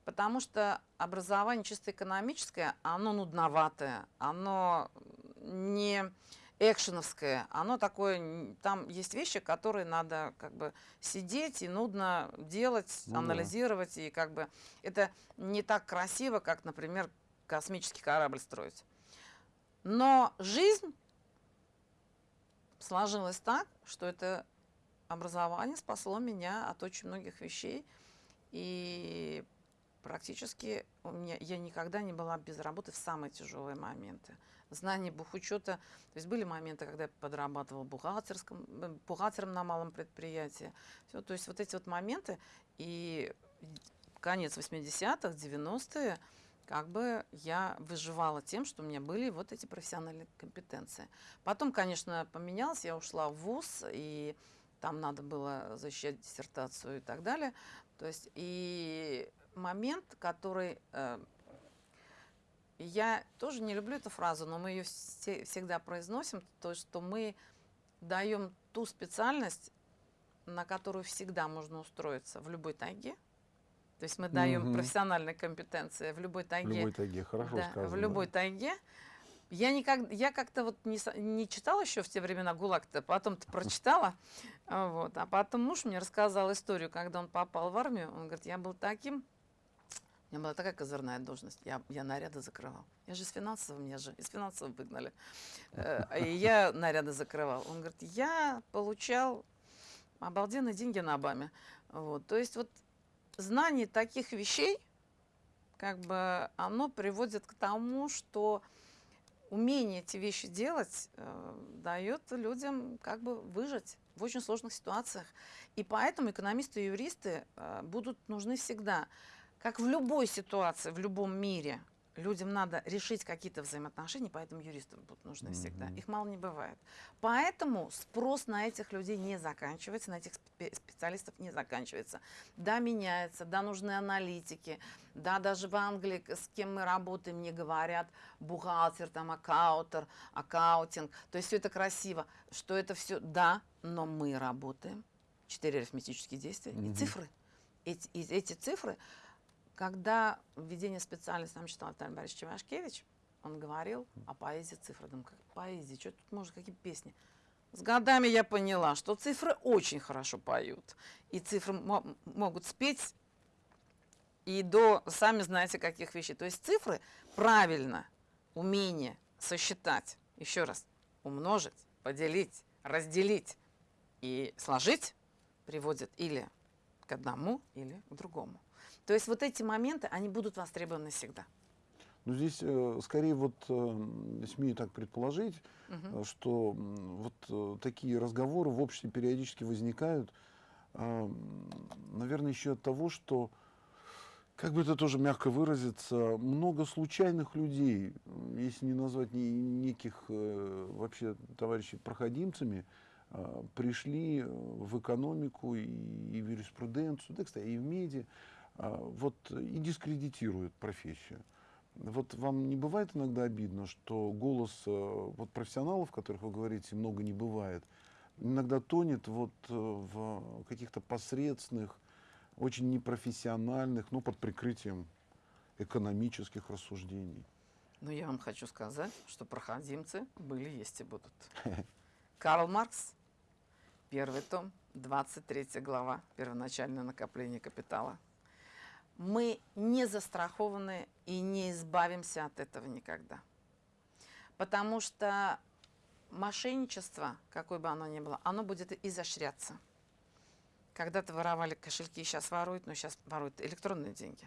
Speaker 2: Потому что образование чисто экономическое, оно нудноватое, оно не экшеновское, оно такое, там есть вещи, которые надо как бы сидеть и нудно делать,
Speaker 1: Ну да.
Speaker 2: анализировать, и как бы это не так красиво, как, например, космический корабль строить. Но жизнь сложилась так, что это образование спасло меня от очень многих вещей. И практически у меня, я никогда не была без работы в самые тяжелые моменты. Знание бухучета. То есть были моменты, когда я подрабатывала бухгалтерском, э, бухгалтером на малом предприятии. Всё, то есть вот эти вот моменты. И конец 80-х, 90-е, как бы я выживала тем, что у меня были вот эти профессиональные компетенции. Потом, конечно, поменялось, я ушла в ВУЗ, и там надо было защищать диссертацию и так далее. То есть и момент, который... э, я тоже не люблю эту фразу, но мы ее всегда произносим, то, что мы даем ту специальность, на которую всегда можно устроиться в любой тайге. То есть мы даем
Speaker 1: Мгм.
Speaker 2: профессиональные компетенции в любой
Speaker 1: В
Speaker 2: тайге.
Speaker 1: любой тайге, хорошо
Speaker 2: Да,
Speaker 1: сказано.
Speaker 2: в любой тайге. Я, никак, я как-то вот не, не читала еще в те времена ГУЛАГ-то, потом-то прочитала. Вот. А потом муж мне рассказал историю, когда он попал в армию. Он говорит, я был таким, у меня была такая козырная должность, я, я наряды закрывал. Я же из финансового, меня же из финансового выгнали. И я наряды закрывал. Он говорит, я получал обалденные деньги на Обаме. Вот. То есть вот знание таких вещей, как бы оно приводит к тому, что умение эти вещи делать э, дает людям как бы выжить в очень сложных ситуациях. И поэтому экономисты и юристы э, будут нужны всегда. Как в любой ситуации, в любом мире, людям надо решить какие-то взаимоотношения, поэтому юристы будут нужны всегда.
Speaker 1: Мгм.
Speaker 2: Их мало не бывает. Поэтому спрос на этих людей не заканчивается, на этих спе- специалистов не заканчивается. Да, меняется, да, нужны аналитики, да, даже в Англии, с кем мы работаем, мне говорят бухгалтер, там, аккаутер, аккаутинг. То есть все это красиво, что это все, да, но мы работаем. Четыре арифметические действия
Speaker 1: Мгм.
Speaker 2: и цифры. Эти, эти цифры, когда введение специальности нам читал Виталий Борисович Ивашкевич, он говорил о поэзии цифр. Думаю, как поэзия, что тут может, какие песни? С годами я поняла, что цифры очень хорошо поют. И цифры мо- могут спеть и до, сами знаете, каких вещей. То есть цифры правильно, умение сосчитать, еще раз, умножить, поделить, разделить и сложить приводит или к одному, или к другому. То есть вот эти моменты, они будут востребованы всегда.
Speaker 1: Ну, здесь э, скорее вот э, смею так предположить, э, что вот э, такие разговоры в обществе периодически возникают, наверное, еще от того, что, как бы это тоже мягко выразиться, много случайных людей, если не назвать ни- неких э, вообще товарищей проходимцами, а, пришли э, в экономику и, и в юриспруденцию, да, кстати, и в медиа, а, вот, и дискредитируют профессию. Вот вам не бывает иногда обидно, что голос э, вот профессионалов, которых вы говорите, много не бывает, иногда тонет вот э, в каких-то посредственных, очень непрофессиональных, ну, под прикрытием экономических рассуждений.
Speaker 2: Но я вам хочу сказать, что проходимцы были, есть и будут. Карл Маркс, первый том, 23 глава, первоначальное накопление капитала. Мы не застрахованы и не избавимся от этого никогда. Потому что мошенничество, какое бы оно ни было, оно будет изощряться. Когда-то воровали кошельки, сейчас воруют, но сейчас воруют электронные деньги.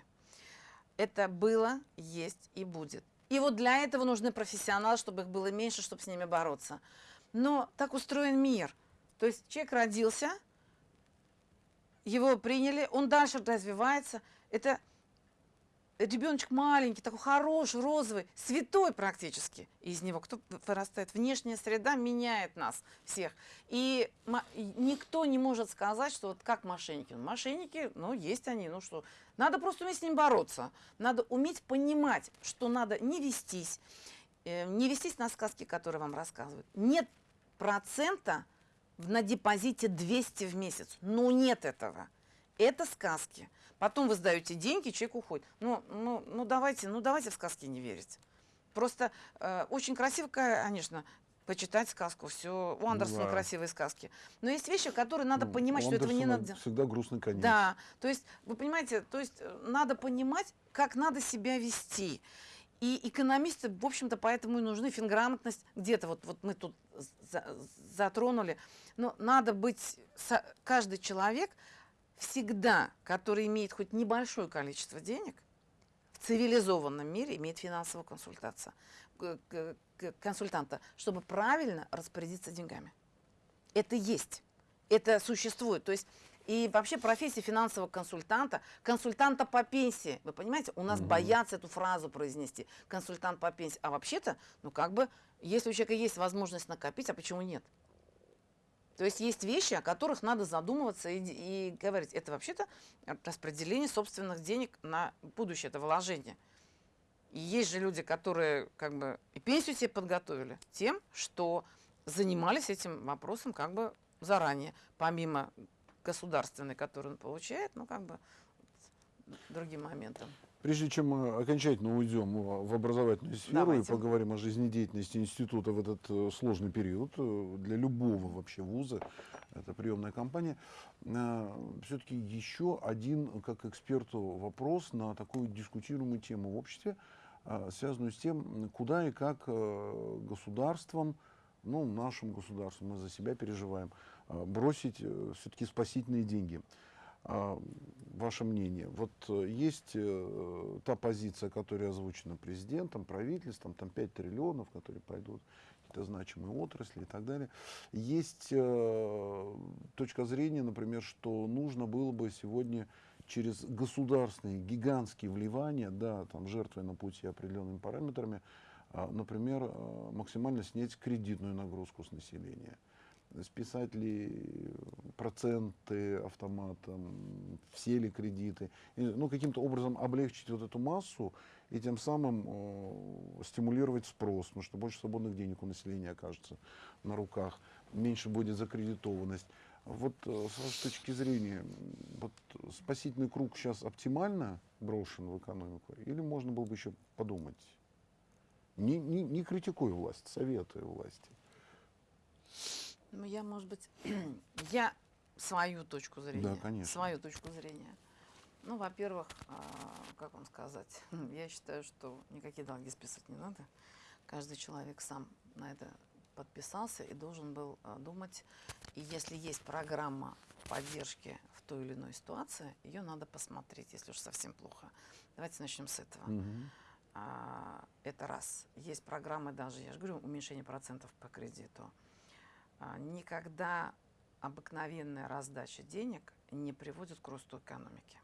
Speaker 2: Это было, есть и будет. И вот для этого нужны профессионалы, чтобы их было меньше, чтобы с ними бороться. Но так устроен мир. То есть человек родился, его приняли, он дальше развивается. Это ребеночек маленький, такой хороший, розовый, святой практически. Из него кто вырастает? Внешняя среда меняет нас всех. И никто не может сказать, что вот как мошенники. Ну, Мошенники, ну, есть они, ну что. Надо просто уметь с ним бороться. Надо уметь понимать, что надо не вестись, э, не вестись на сказки, которые вам рассказывают. Нет процента на депозите 200 в месяц. Ну, нет этого. Это сказки. Потом вы сдаете деньги, человек уходит. Ну, ну, ну давайте, ну давайте в сказки не верить. Просто э, очень красиво, конечно, почитать сказку. Все, у Андерсона
Speaker 1: Да.
Speaker 2: красивые сказки. Но есть вещи, которые надо понимать,
Speaker 1: у
Speaker 2: что этого не
Speaker 1: Андерсона
Speaker 2: надо.
Speaker 1: Всегда грустный конец.
Speaker 2: Да, то есть, вы понимаете, то есть э, надо понимать, как надо себя вести. И экономисты, в общем-то, поэтому и нужны финграмотность. Где-то вот, вот мы тут за- затронули. Но надо быть, каждый человек всегда, который имеет хоть небольшое количество денег, в цивилизованном мире имеет финансовую консультацию, к- к- к- консультанта, чтобы правильно распорядиться деньгами. Это есть, это существует. То есть и вообще профессия финансового консультанта, консультанта по пенсии, вы понимаете, у нас
Speaker 1: Мгм.
Speaker 2: боятся эту фразу произнести, консультант по пенсии. А вообще-то, ну как бы, если у человека есть возможность накопить, а почему нет? То есть есть вещи, о которых надо задумываться и, и говорить. Это вообще-то распределение собственных денег на будущее, это вложение. И есть же люди, которые как бы и пенсию себе подготовили тем, что занимались этим вопросом как бы заранее, помимо государственной, которую он получает, ну как бы другим моментом.
Speaker 1: Прежде чем мы окончательно уйдем в образовательную сферу
Speaker 2: Давайте.
Speaker 1: и поговорим о жизнедеятельности института в этот э, сложный период э, для любого вообще вуза, это приемная кампания, все-таки еще один, как эксперту, вопрос на такую дискутируемую тему в обществе, связанную с тем, куда и как э, государством, ну, нашим государством, мы за себя переживаем, бросить все-таки спасительные деньги. А, Ваше мнение. Вот э, есть э, та позиция, которая озвучена президентом, правительством, там 5 триллионов, которые пойдут какие-то значимые отрасли и так далее. Есть э, точка зрения, например, что нужно было бы сегодня через государственные гигантские вливания, да, там жертвуя на пути определенными параметрами, а, например, э, максимально снять кредитную нагрузку с населения списать ли проценты автоматом, все ли кредиты, ну, каким-то образом облегчить вот эту массу и тем самым э, стимулировать спрос, потому что больше свободных денег у населения окажется на руках, меньше будет закредитованность. Вот э, с вашей точки зрения, вот спасительный круг сейчас оптимально брошен в экономику, или можно было бы еще подумать? Не, не, не критикую власть, советую власти.
Speaker 2: Ну, я, может быть, я свою точку зрения.
Speaker 1: конечно.
Speaker 2: Свою точку зрения. Ну, во-первых, а, как вам сказать, я считаю, что никакие долги списывать не надо. Каждый человек сам на это подписался и должен был а, думать И если есть программа поддержки в той или иной ситуации, ее надо посмотреть, если уж совсем плохо. Давайте начнем с этого.
Speaker 1: Мгм.
Speaker 2: А, Это раз. Есть программы даже, я же говорю, уменьшение процентов по кредиту. А, Никогда обыкновенная раздача денег не приводит к росту экономики.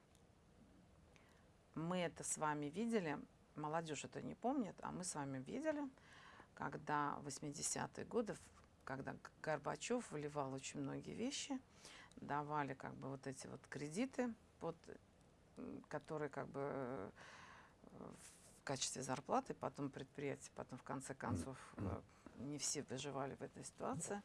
Speaker 2: Мы это с вами видели, молодежь это не помнит, а мы с вами видели, когда в 80-е годы, когда Горбачев вливал очень многие вещи, давали как бы вот эти вот кредиты, под, которые как бы э, в качестве зарплаты, потом предприятия, потом в конце концов э, не все выживали в этой ситуации.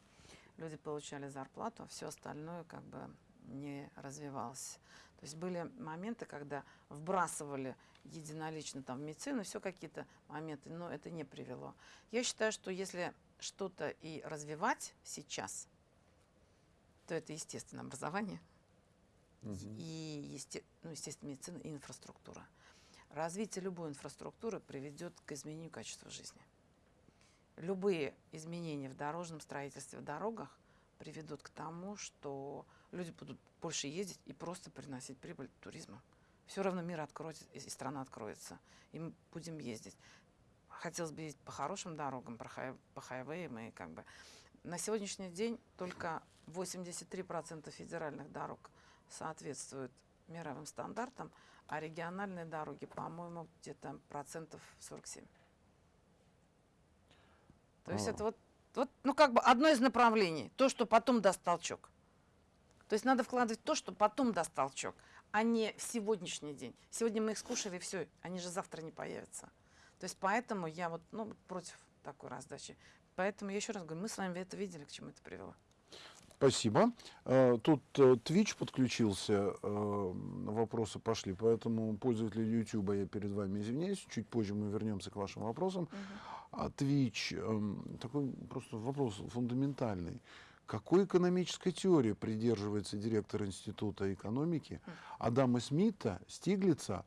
Speaker 2: Люди получали зарплату, а все остальное как бы не развивалось. То есть были моменты, когда вбрасывали единолично там в медицину, все какие-то моменты, но это не привело. Я считаю, что если что-то и развивать сейчас, то это естественное образование и, есте- ну, естественно, медицина и инфраструктура. Развитие любой инфраструктуры приведет к изменению качества жизни. Любые изменения в дорожном строительстве, в дорогах приведут к тому, что люди будут больше ездить и просто приносить прибыль туризму. Все равно мир откроется, и страна откроется, и мы будем ездить. Хотелось бы ездить по хорошим дорогам, по хайвеям, и как бы на сегодняшний день только 83% федеральных дорог соответствуют мировым стандартам, а региональные дороги, по-моему, где-то процентов 47. То есть
Speaker 1: А.
Speaker 2: это вот, вот, ну как бы одно из направлений, то, что потом даст толчок. То есть надо вкладывать то, что потом даст толчок, а не в сегодняшний день. Сегодня мы их скушали, все, они же завтра не появятся. То есть поэтому я вот ну, против такой раздачи. Поэтому я еще раз говорю, мы с вами это видели, к чему это привело.
Speaker 1: Спасибо. Э, Тут э, Twitch подключился, э, вопросы пошли, поэтому пользователи YouTube я перед вами извиняюсь. Чуть позже мы вернемся к вашим вопросам. А Twitch, эм, такой просто вопрос фундаментальный. Какой экономической теории придерживается директор Института экономики Адама Смита, Стиглица,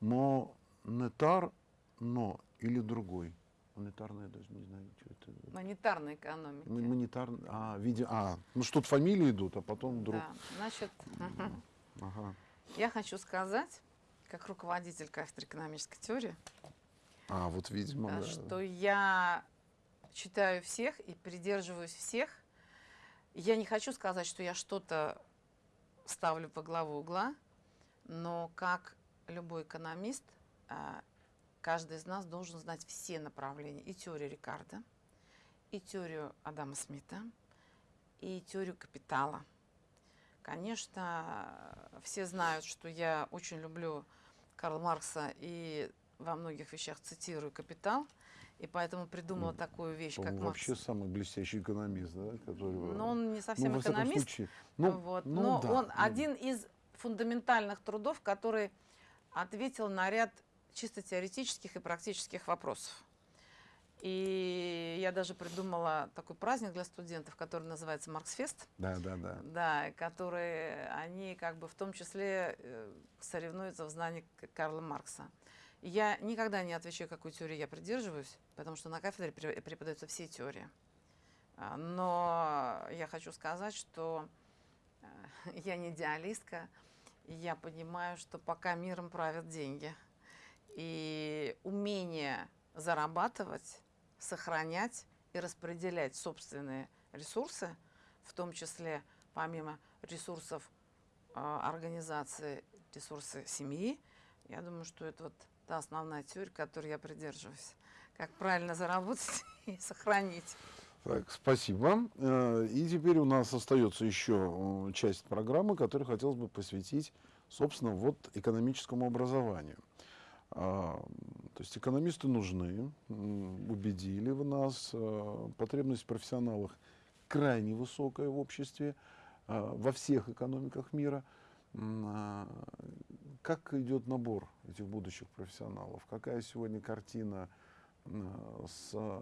Speaker 1: монетар, но или другой? Монетарная, я даже не знаю, что это.
Speaker 2: Монетарной экономики.
Speaker 1: М- Монетарный, а, виде, а, ну что тут фамилии идут, а потом вдруг.
Speaker 2: Да, значит.
Speaker 1: Ага.
Speaker 2: я хочу сказать, как руководитель кафедры экономической теории,
Speaker 1: А, вот видимо,
Speaker 2: э,
Speaker 1: да.
Speaker 2: что я читаю всех и придерживаюсь всех. Я не хочу сказать, что я что-то ставлю по главу угла, но как любой экономист, а, каждый из нас должен знать все направления. И теорию Рикардо, и теорию Адама Смита, и теорию капитала. Конечно, все знают, что я очень люблю Карла Маркса и во многих вещах цитирую «Капитал», и поэтому придумала такую вещь, как Маркс.
Speaker 1: вообще самый блестящий экономист, да, который...
Speaker 2: Но он не
Speaker 1: ну,
Speaker 2: совсем
Speaker 1: всяком
Speaker 2: экономист,
Speaker 1: случае, ну,
Speaker 2: вот,
Speaker 1: ну
Speaker 2: но
Speaker 1: да,
Speaker 2: он
Speaker 1: ну,
Speaker 2: один из фундаментальных трудов, который ответил на ряд чисто теоретических и практических вопросов. И я даже придумала такой праздник для студентов, который называется Марксфест.
Speaker 1: Да, да, да.
Speaker 2: Да, и которые они как бы в том числе э, соревнуются в знании Карла Маркса. Я никогда не отвечаю, какой теории я придерживаюсь, потому что на кафедре пре- преподаются все теории. А, Но я хочу сказать, что э, я не идеалистка, я понимаю, что пока миром правят деньги. И умение зарабатывать, сохранять и распределять собственные ресурсы, в том числе помимо ресурсов э, организации, ресурсы семьи, я думаю, что это вот та основная теория, которой я придерживаюсь. Как правильно заработать и сохранить.
Speaker 1: Так, спасибо. Э, И теперь у нас остается еще э, часть программы, которую хотелось бы посвятить, собственно, вот экономическому образованию. А, То есть экономисты нужны, убедили в нас, э, потребность в профессионалах крайне высокая в обществе, во всех экономиках мира. Как идет набор этих будущих профессионалов? Какая сегодня картина э, с э,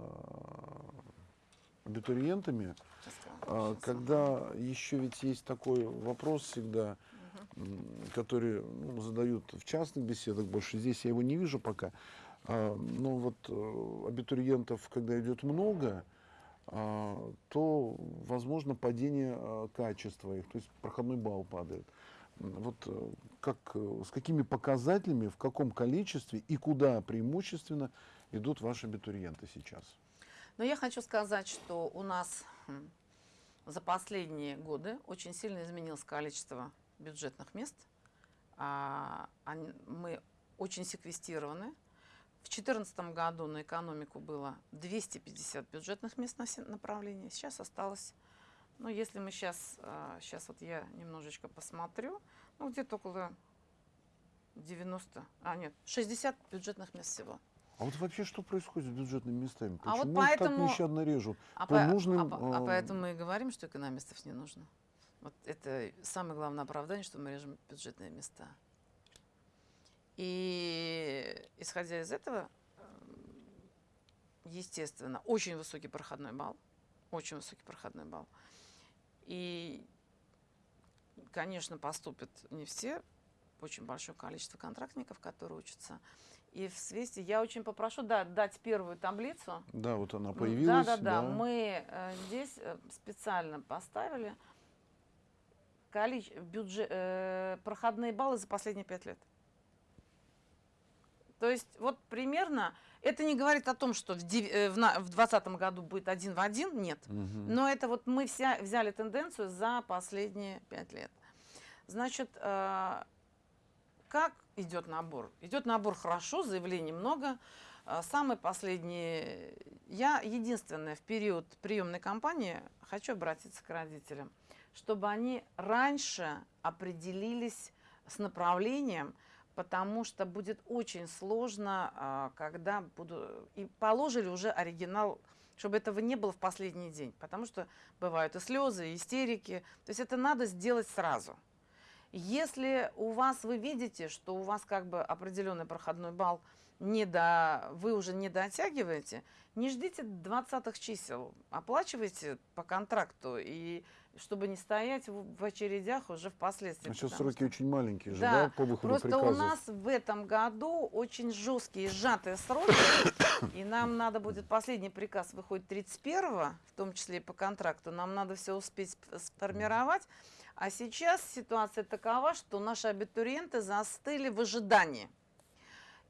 Speaker 1: абитуриентами? А, Когда еще ведь есть такой вопрос всегда, который ну, задают в частных беседах больше. Здесь я его не вижу пока. А, Но вот э, абитуриентов, когда идет много, а, то возможно падение а, качества их, то есть проходной балл падает. Вот э, как, э, с какими показателями, в каком количестве и куда преимущественно идут ваши абитуриенты сейчас?
Speaker 2: Но я хочу сказать, что у нас м, за последние годы очень сильно изменилось количество бюджетных мест. А, мы очень секвестированы. В 2014 году на экономику было 250 бюджетных мест на все направления. Сейчас осталось, ну, если мы сейчас, сейчас вот я немножечко посмотрю, ну, где-то около 90, а нет, 60 бюджетных мест всего.
Speaker 1: А вот вообще что происходит с бюджетными местами?
Speaker 2: А вот
Speaker 1: Почему
Speaker 2: поэтому-
Speaker 1: так нещадно режут?
Speaker 2: А,
Speaker 1: По
Speaker 2: по- а
Speaker 1: нужным,
Speaker 2: а
Speaker 1: э,
Speaker 2: поэтому мы и говорим, что экономистов не нужно. Вот это самое главное оправдание, что мы режем бюджетные места. И исходя из этого, естественно, очень высокий проходной балл. Очень высокий проходной балл. И, конечно, поступят не все, очень большое количество контрактников, которые учатся. И в свете я очень попрошу да, дать первую таблицу.
Speaker 1: Да, вот она
Speaker 2: М,
Speaker 1: появилась.
Speaker 2: Да, да, да. Мы э, здесь э, специально поставили количе- бюджет, э, проходные баллы за последние пять лет. То есть вот примерно, это не говорит о том, что в дев- э, 2020 году будет один в один, нет.
Speaker 1: Мгм.
Speaker 2: Но это вот мы вся, взяли тенденцию за последние пять лет. Значит, э, как идет набор? Идет набор хорошо, заявлений много. Э, Самый последний, я единственная в период приемной кампании хочу обратиться к родителям, чтобы они раньше определились с направлением, потому что будет очень сложно, а, когда буду... И положили уже оригинал, чтобы этого не было в последний день, потому что бывают и слезы, и истерики. То есть это надо сделать сразу. Если у вас, вы видите, что у вас как бы определенный проходной балл, не до, вы уже не дотягиваете, не ждите 20 чисел, оплачивайте по контракту, и чтобы не стоять в, очередях уже впоследствии.
Speaker 1: А сейчас сроки очень маленькие же,
Speaker 2: Да,
Speaker 1: да, по выходу
Speaker 2: Просто
Speaker 1: приказов?
Speaker 2: у нас в этом году очень жесткие сжатые сроки, и нам надо будет, последний приказ выходит 31 в том числе и по контракту, нам надо все успеть сп- сформировать. А сейчас ситуация такова, что наши абитуриенты застыли в ожидании.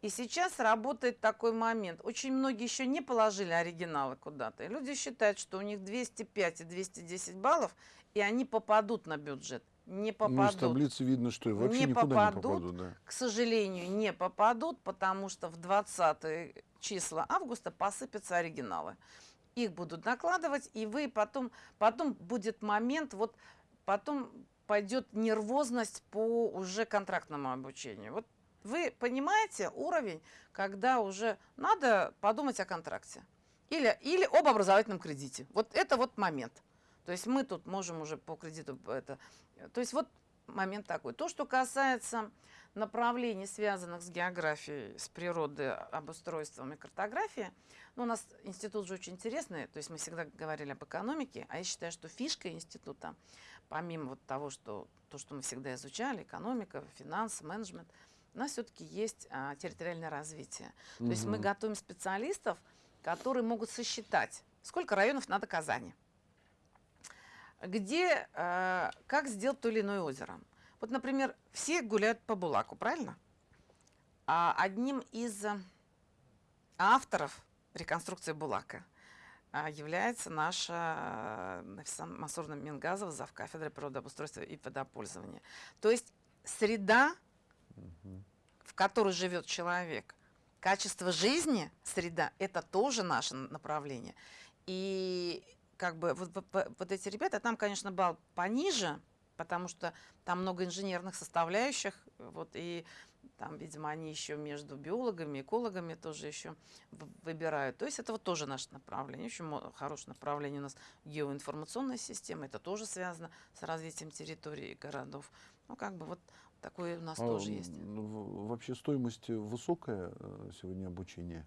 Speaker 2: И сейчас работает такой момент. Очень многие еще не положили оригиналы куда-то. И люди считают, что у них 205 и 210 баллов, и они попадут на бюджет. Не
Speaker 1: Ну, из
Speaker 2: попадут
Speaker 1: таблицы видно, что вообще
Speaker 2: Не
Speaker 1: никуда не
Speaker 2: попадут.
Speaker 1: попадут. Да.
Speaker 2: к сожалению, не попадут, потому что в 20 числа августа посыпятся оригиналы. Их будут накладывать, и вы потом, потом будет момент, вот потом пойдет нервозность по уже контрактному обучению. Вот вы понимаете уровень, когда уже надо подумать о контракте. Или, или об образовательном кредите. Вот это вот момент. То есть мы тут можем уже по кредиту это. То есть вот момент такой. То, что касается направлений, связанных с географией, с природой, обустройством и картографией, ну, у нас институт же очень интересный, то есть мы всегда говорили об экономике, а я считаю, что фишка института, помимо вот того, что, то, что мы всегда изучали, экономика, финансы, менеджмент, у нас все-таки есть а, территориальное развитие. То есть мы готовим специалистов, которые могут сосчитать, сколько районов надо Казани, где, э, как сделать то или иное озеро. Вот, например, все гуляют по Булаку, правильно? А одним из э, авторов реконструкции Булака а, является наша э, Нафиса Масурна Мингазова, зав. кафедры природообустройства и водопользования. То есть среда, В которой живет человек, качество жизни, среда, это тоже наше направление. И как бы вот- вот эти ребята, там, конечно, балл пониже, потому что там много инженерных составляющих, вот, и там, видимо, они еще между биологами, экологами тоже еще выбирают. То есть это вот тоже наше направление. Очень мо- хорошее направление у нас геоинформационная система, это тоже связано с развитием территорий и городов. Ну, как бы вот такое у нас
Speaker 1: А,
Speaker 2: тоже есть.
Speaker 1: в- Вообще стоимость высокая э, сегодня обучения.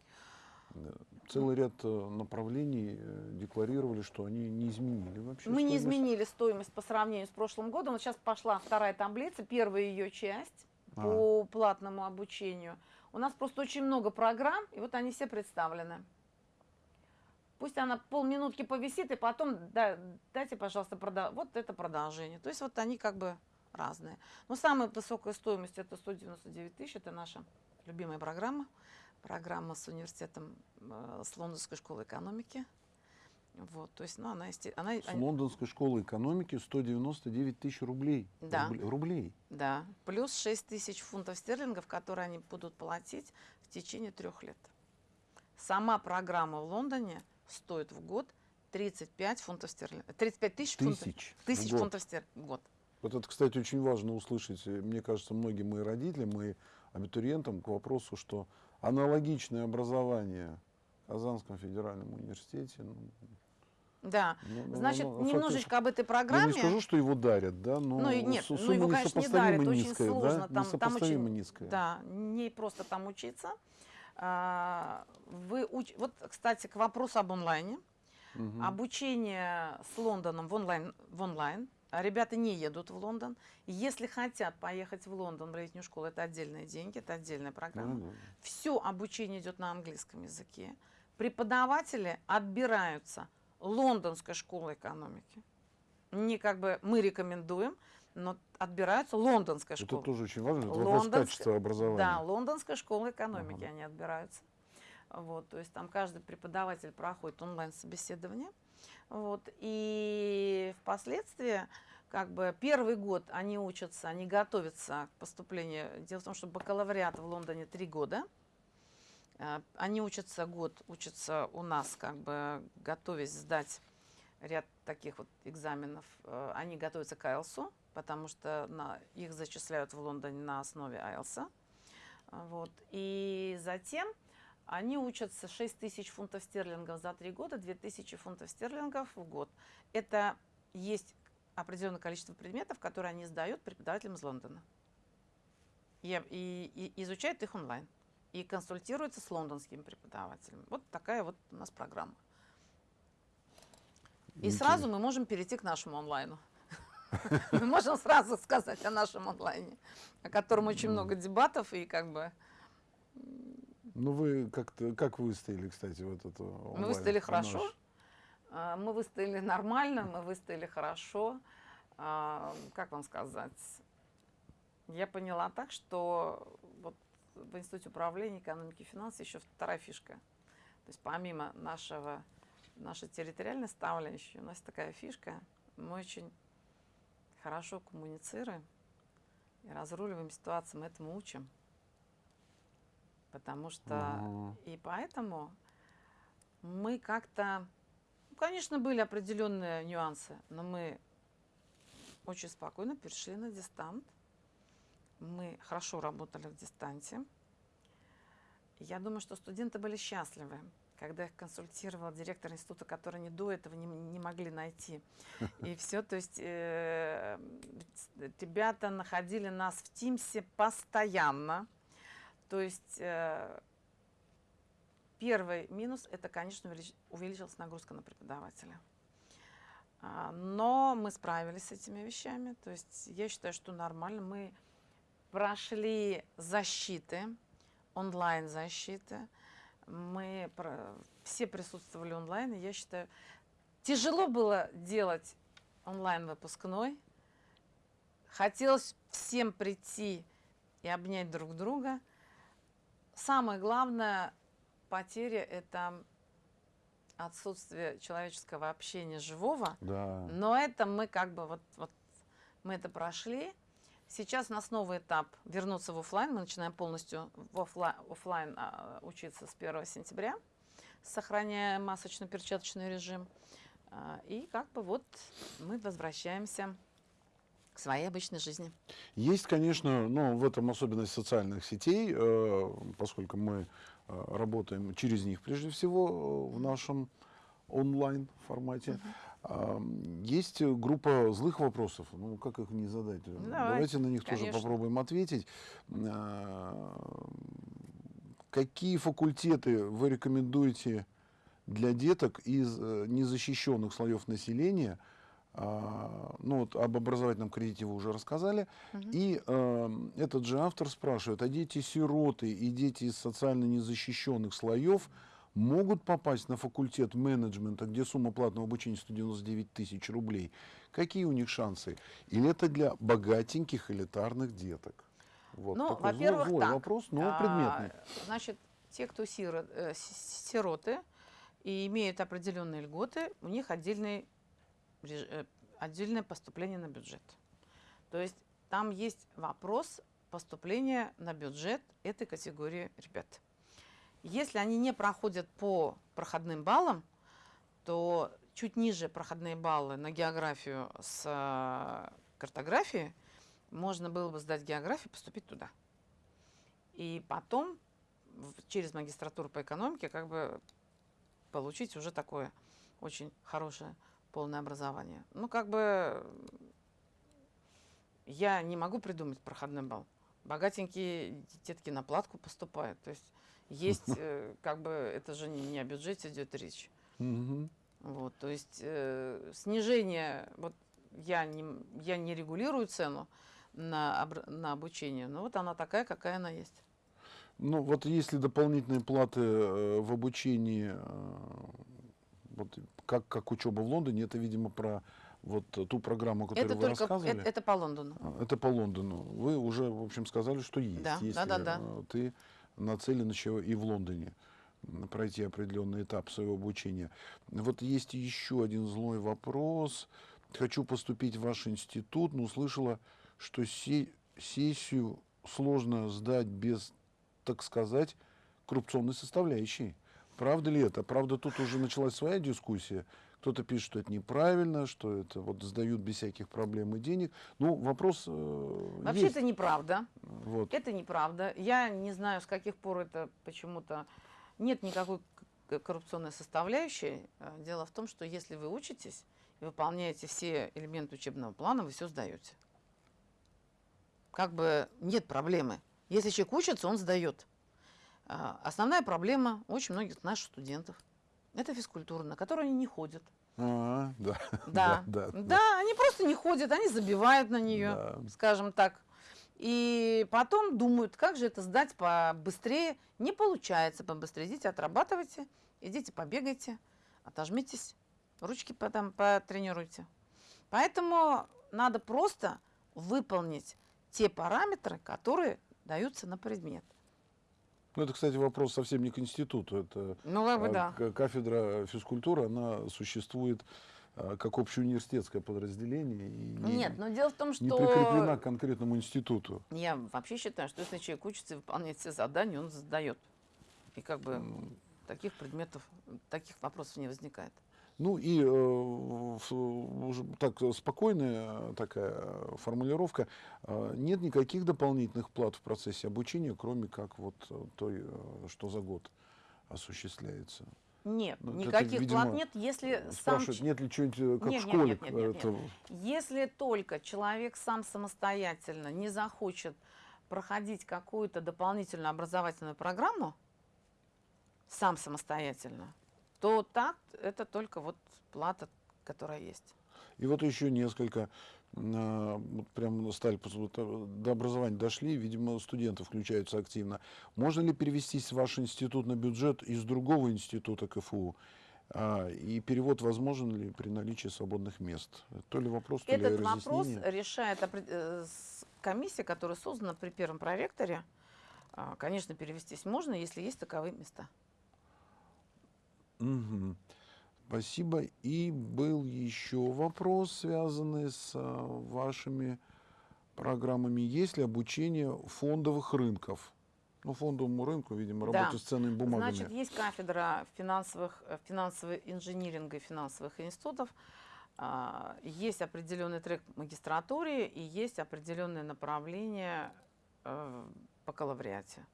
Speaker 1: Э, Целый ряд э, направлений э, декларировали, что они не изменили вообще.
Speaker 2: Мы не
Speaker 1: стоимость.
Speaker 2: изменили стоимость по сравнению с прошлым годом. Вот сейчас пошла вторая таблица, первая ее часть
Speaker 1: А.
Speaker 2: платному обучению. У нас просто очень много программ, и вот они все представлены. Пусть она полминутки повисит, и потом да, дайте, пожалуйста, прода- вот это продолжение. То есть вот они как бы разные. Но самая высокая стоимость это 199 тысяч, это наша любимая программа. Программа с университетом, э, с Лондонской школы экономики. Вот, то есть, ну, она, она,
Speaker 1: С
Speaker 2: они-
Speaker 1: Лондонской школы экономики 199 тысяч рублей.
Speaker 2: Да.
Speaker 1: Рубле- Рублей.
Speaker 2: да, плюс 6 тысяч фунтов стерлингов, которые они будут платить в течение трех лет. Сама программа в Лондоне стоит в год 35 фунтов стерлингов. 35 тысяч фунтов,
Speaker 1: Тысяч.
Speaker 2: тысяч
Speaker 1: год.
Speaker 2: фунтов стерлингов в год.
Speaker 1: Вот это, кстати, очень важно услышать. Мне кажется, многим моим родителям и абитуриентам к вопросу, что аналогичное образование в Казанском федеральном университете. Ну,
Speaker 2: Да,
Speaker 1: ну, ну,
Speaker 2: значит,
Speaker 1: ну, фактически-
Speaker 2: немножечко об этой
Speaker 1: Я
Speaker 2: программе.
Speaker 1: не скажу, что его дарят, да, но
Speaker 2: Ну нет,
Speaker 1: су-
Speaker 2: ну
Speaker 1: сумма
Speaker 2: его, конечно, не дарят, очень
Speaker 1: низкая,
Speaker 2: сложно,
Speaker 1: да?
Speaker 2: там- там очень-
Speaker 1: низкая.
Speaker 2: Да, не просто там учиться. А, Вы уч... Вот, кстати, к вопросу об онлайне.
Speaker 1: Мгм.
Speaker 2: Обучение с Лондоном в онлайн, в онлайн. Ребята не едут в Лондон. Если хотят поехать в Лондон в летнюю школу, это отдельные деньги, это отдельная программа.
Speaker 1: Ну, да.
Speaker 2: Все обучение идет на английском языке. Преподаватели отбираются лондонской школой экономики. Не как бы мы рекомендуем, но отбираются лондонская
Speaker 1: Это
Speaker 2: школа.
Speaker 1: тоже очень важно, это вопрос качества образования.
Speaker 2: Да, лондонская школа экономики
Speaker 1: Ага.
Speaker 2: они отбираются. Вот, то есть там каждый преподаватель проходит онлайн-собеседование. Вот, и впоследствии, как бы первый год они учатся, они готовятся к поступлению. Дело в том, что бакалавриат в Лондоне три года. А, Они учатся год, учатся у нас, как бы готовясь сдать ряд таких вот экзаменов. Э, Они готовятся к IELTS, потому что на, их зачисляют в Лондоне на основе IELTS. А, Вот. И затем они учатся 6 тысяч фунтов стерлингов за три года, 2 тысячи фунтов стерлингов в год. Это есть определенное количество предметов, которые они сдают преподавателям из Лондона. И, и- и изучают их онлайн. И консультируются с лондонскими преподавателями. Вот такая вот у нас программа. И
Speaker 1: Интересно.
Speaker 2: сразу мы можем перейти к нашему онлайну. Мы можем сразу сказать о нашем онлайне, о котором очень много дебатов и как бы
Speaker 1: Ну вы как-то, как выстояли, кстати, вот это
Speaker 2: мы выстояли хорошо. А, Мы выстояли нормально, мы выстояли хорошо. А, Как вам сказать? Я поняла так, что в Институте управления экономики и финансов еще вторая фишка. То есть помимо нашего, нашей территориальной составляющей, у нас такая фишка. Мы очень хорошо коммуницируем и разруливаем ситуации, мы этому учим. Потому что
Speaker 1: Ага.
Speaker 2: и поэтому мы как-то, ну, конечно, были определенные нюансы, но мы очень спокойно перешли на дистант. Мы хорошо работали в дистанте. Я думаю, что студенты были счастливы, когда их консультировал директор института, который они до этого не, не могли найти. И все, то есть э, ребята находили нас в Тимсе постоянно. То есть э, первый минус это, конечно, увелич- увеличилась нагрузка на преподавателя. А, Но мы справились с этими вещами. То есть я считаю, что нормально. Мы прошли защиты, онлайн-защиты. Мы все присутствовали онлайн. И я считаю, тяжело было делать онлайн-выпускной. Хотелось всем прийти и обнять друг друга. Самое главное потеря – это отсутствие человеческого общения живого.
Speaker 1: Да.
Speaker 2: Но это мы как бы вот, вот мы это прошли. Сейчас у нас новый этап вернуться в офлайн. Мы начинаем полностью в офлайн, а, учиться с 1 сентября, сохраняя масочно-перчаточный режим. А, И как бы вот мы возвращаемся к своей обычной жизни.
Speaker 1: Есть, конечно, ну, в этом особенность социальных сетей, э, поскольку мы э, работаем через них прежде всего э, в нашем онлайн формате. А, Есть э, группа злых вопросов. Ну, как их не задать?
Speaker 2: Давай,
Speaker 1: Давайте на них тоже
Speaker 2: конечно.
Speaker 1: попробуем ответить. Какие факультеты вы рекомендуете для деток из э, незащищенных слоев населения? А, Ну, вот об образовательном кредите вы уже рассказали.
Speaker 2: Мгм.
Speaker 1: И э, этот же автор спрашивает, а дети-сироты и дети из социально незащищенных слоев могут попасть на факультет менеджмента, где сумма платного обучения 199 тысяч рублей? Какие у них шансы? Или это для богатеньких элитарных деток? Вот
Speaker 2: Ну, во-первых, так.
Speaker 1: вопрос, но
Speaker 2: А,
Speaker 1: предметный.
Speaker 2: Значит, те, кто сиро- э, сироты и имеют определенные льготы, у них отдельный, э, отдельное поступление на бюджет. То есть там есть вопрос поступления на бюджет этой категории ребят. Если они не проходят по проходным баллам, то чуть ниже проходные баллы на географию с э, картографией можно было бы сдать географию поступить туда. И потом через магистратуру по экономике как бы получить уже такое очень хорошее полное образование. Ну, как бы я не могу придумать проходной балл. Богатенькие детки на платку поступают. То есть есть, э, как бы, это же не о бюджете идет речь. Вот, то есть э, снижение, вот я не, я не регулирую цену на, обр- на обучение, но вот она такая, какая она есть.
Speaker 1: Ну, вот если дополнительные платы э, в обучении, э, вот как, как учеба в Лондоне, это, видимо, про вот ту программу, которую
Speaker 2: Это
Speaker 1: вы
Speaker 2: только
Speaker 1: рассказывали.
Speaker 2: это, это по Лондону.
Speaker 1: А, Это по Лондону. Вы уже, в общем, сказали, что есть.
Speaker 2: Да,
Speaker 1: если
Speaker 2: да-да-да.
Speaker 1: э, ты нацелен еще и в Лондоне пройти определенный этап своего обучения. Вот есть еще один злой вопрос. Хочу поступить в ваш институт, но услышала, что се- сессию сложно сдать без, так сказать, коррупционной составляющей. Правда ли это? Правда, тут уже началась своя дискуссия. Кто-то пишет, что это неправильно, что это вот сдают без всяких проблем и денег. Ну, вопрос э,
Speaker 2: Вообще
Speaker 1: есть.
Speaker 2: это неправда.
Speaker 1: Вот.
Speaker 2: Это неправда. Я не знаю, с каких пор это почему-то нет никакой коррупционной составляющей. Э, Дело в том, что если вы учитесь и выполняете все элементы учебного плана, вы все сдаете. Как бы нет проблемы. Если человек учится, он сдает. А, Основная проблема очень многих наших студентов – это физкультура, на которую они не ходят.
Speaker 1: А, да.
Speaker 2: Да,
Speaker 1: да,
Speaker 2: да, они просто не ходят, они забивают на нее
Speaker 1: Да.
Speaker 2: скажем так. И потом думают, как же это сдать побыстрее. Не получается побыстрее. Идите, отрабатывайте, идите, побегайте, отожмитесь, ручки потом потренируйте. Поэтому надо просто выполнить те параметры, которые даются на предмет.
Speaker 1: Ну, это, кстати, вопрос совсем не к институту. Это
Speaker 2: Ну, как бы
Speaker 1: а,
Speaker 2: да.
Speaker 1: кафедра физкультуры, она существует а, как общеуниверситетское подразделение. И не,
Speaker 2: Нет, но дело в том,
Speaker 1: не прикреплена
Speaker 2: что
Speaker 1: к конкретному институту.
Speaker 2: я вообще считаю, что если человек учится и выполняет все задания, он сдает. И как бы таких предметов, таких вопросов не возникает.
Speaker 1: Ну и э, так спокойная такая формулировка. Э, Нет никаких дополнительных плат в процессе обучения, кроме как вот э, той, э, что за год осуществляется.
Speaker 2: Нет,
Speaker 1: Ну, это,
Speaker 2: никаких
Speaker 1: видимо,
Speaker 2: плат нет, если сам
Speaker 1: нет ли чего-нибудь как
Speaker 2: Нет,
Speaker 1: в
Speaker 2: нет,
Speaker 1: школе?
Speaker 2: нет, нет, нет,
Speaker 1: это-
Speaker 2: Если только человек сам самостоятельно не захочет проходить какую-то дополнительную образовательную программу, сам самостоятельно, то так это только вот плата, которая есть.
Speaker 1: И вот еще несколько, а, вот прям стали, э, до образования дошли, видимо, студенты включаются активно. Можно ли перевестись в ваш институт на бюджет из другого института КФУ? А, И перевод возможен ли при наличии свободных мест? То ли вопрос, то ли
Speaker 2: Этот вопрос решает э, комиссия, которая создана при первом проректоре. А, Конечно, перевестись можно, если есть таковые места.
Speaker 1: Мгм. Спасибо. И был еще вопрос, связанный с а, вашими программами. Есть ли обучение фондовых рынков? Ну, фондовому рынку, видимо,
Speaker 2: Да.
Speaker 1: с ценными бумагами.
Speaker 2: Значит, есть кафедра финансовых, э, финансового инжиниринга и финансовых институтов. А, Есть определенный трек в магистратуре и есть определенное направление э, в бакалавриате.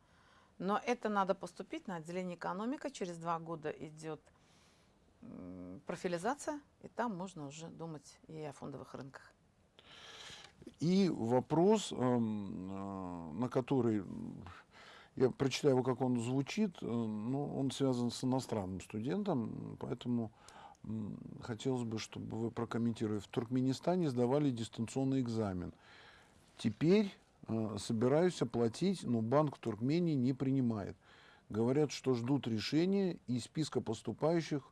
Speaker 2: Но это надо поступить на отделение экономика. Через два года идет профилизация, и там можно уже думать и о фондовых рынках.
Speaker 1: И вопрос, эм, э, на который я прочитаю его, как он звучит, э, но он связан с иностранным студентом, поэтому хотелось бы, чтобы вы прокомментировали. В Туркменистане сдавали дистанционный экзамен. Теперь собираюсь оплатить, но банк Туркмении не принимает. говорят, что ждут решения из списка поступающих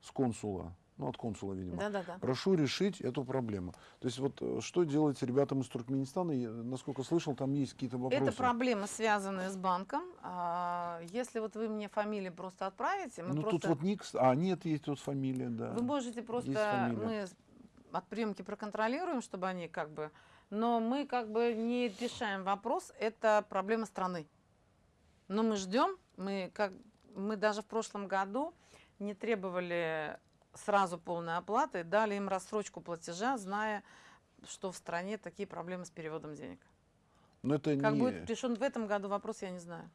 Speaker 1: с консула. Ну, от консула, видимо.
Speaker 2: Да-да-да.
Speaker 1: Прошу решить эту проблему. То есть вот э, что делать ребятам из Туркменистана? Я, насколько слышал, там есть какие-то вопросы.
Speaker 2: Это проблемы, связанные с банком. А, Если вот вы мне фамилии просто отправите, мы
Speaker 1: ну,
Speaker 2: просто...
Speaker 1: тут вот ник... А, нет, есть тут фамилия, да.
Speaker 2: Вы можете просто... Мы от приемки проконтролируем, чтобы они как бы... Но мы как бы не решаем вопрос. Это проблема страны. Но мы ждем. Мы, как, мы даже в прошлом году не требовали сразу полной оплаты, дали им рассрочку платежа, зная, что в стране такие проблемы с переводом денег.
Speaker 1: Но это
Speaker 2: Как
Speaker 1: не,
Speaker 2: будет решен в этом году вопрос, я не знаю.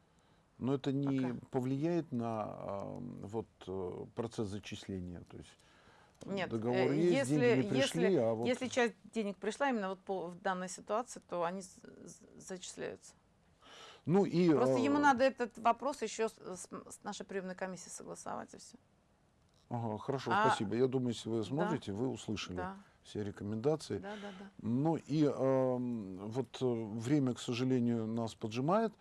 Speaker 1: но это не
Speaker 2: пока.
Speaker 1: повлияет на а, вот э, процесс зачисления. То есть
Speaker 2: Нет,
Speaker 1: договор
Speaker 2: э,
Speaker 1: есть,
Speaker 2: если-
Speaker 1: деньги не пришли,
Speaker 2: если-
Speaker 1: а вот
Speaker 2: Если часть денег пришла именно вот по, в данной ситуации, то они зачисляются.
Speaker 1: ну и
Speaker 2: Просто ему
Speaker 1: а,
Speaker 2: надо этот вопрос еще с, с- нашей приемной комиссией согласовать и все.
Speaker 1: ага, хорошо,
Speaker 2: А-
Speaker 1: спасибо. Я думаю, если вы сможете, вы услышали
Speaker 2: Да,
Speaker 1: все рекомендации.
Speaker 2: да, да, да.
Speaker 1: Ну и ам, вот э, время, к сожалению, нас поджимает.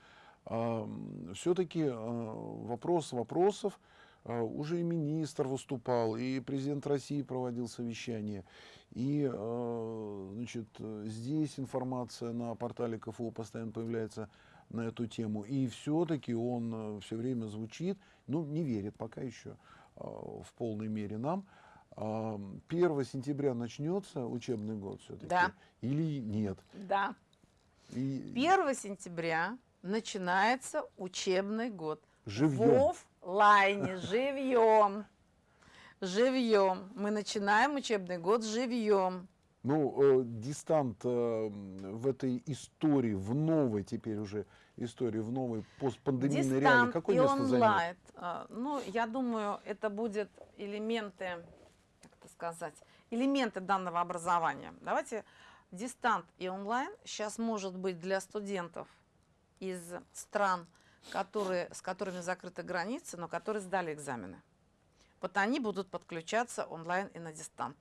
Speaker 1: Все-таки вопрос вопросов. А, Уже и министр выступал, и президент России проводил совещание. И а, значит, э, здесь информация на портале КФУ постоянно появляется на эту тему. И все-таки он все время звучит, ну, не верит пока еще а, в полной мере нам. А, 1 сентября начнется учебный год все-таки?
Speaker 2: Да.
Speaker 1: Или нет?
Speaker 2: Да.
Speaker 1: И
Speaker 2: 1 сентября начинается учебный год.
Speaker 1: живьем.
Speaker 2: В оффлайне, живьем. Живьем. Мы начинаем учебный год живьем.
Speaker 1: Ну, э, дистант э, в этой истории, в новой теперь уже истории, в новой постпандемийной реалии, какое
Speaker 2: и
Speaker 1: место займет?
Speaker 2: онлайн. А, Ну, я думаю, это будет элементы, как это сказать, элементы данного образования. Давайте дистант и онлайн сейчас может быть для студентов из стран, которые, с которыми закрыты границы, но которые сдали экзамены. Вот они будут подключаться онлайн и на дистант.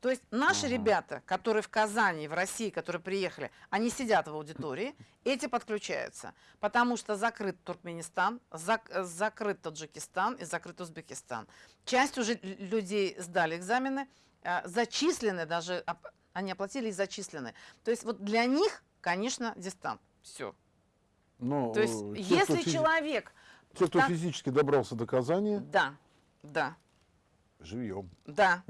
Speaker 2: То есть наши
Speaker 1: Ага.
Speaker 2: ребята, которые в Казани, в России, которые приехали, они сидят в аудитории, эти подключаются, потому что закрыт Туркменистан, зак- закрыт Таджикистан и закрыт Узбекистан. Часть уже людей сдали экзамены, э, зачислены даже, они оплатили и зачислены. То есть вот для них, конечно, дистант. Все.
Speaker 1: Но,
Speaker 2: То есть
Speaker 1: э, те,
Speaker 2: если
Speaker 1: физи-
Speaker 2: человек,
Speaker 1: те, кто
Speaker 2: так-
Speaker 1: физически добрался до Казани,
Speaker 2: да, да,
Speaker 1: живьем.
Speaker 2: Да.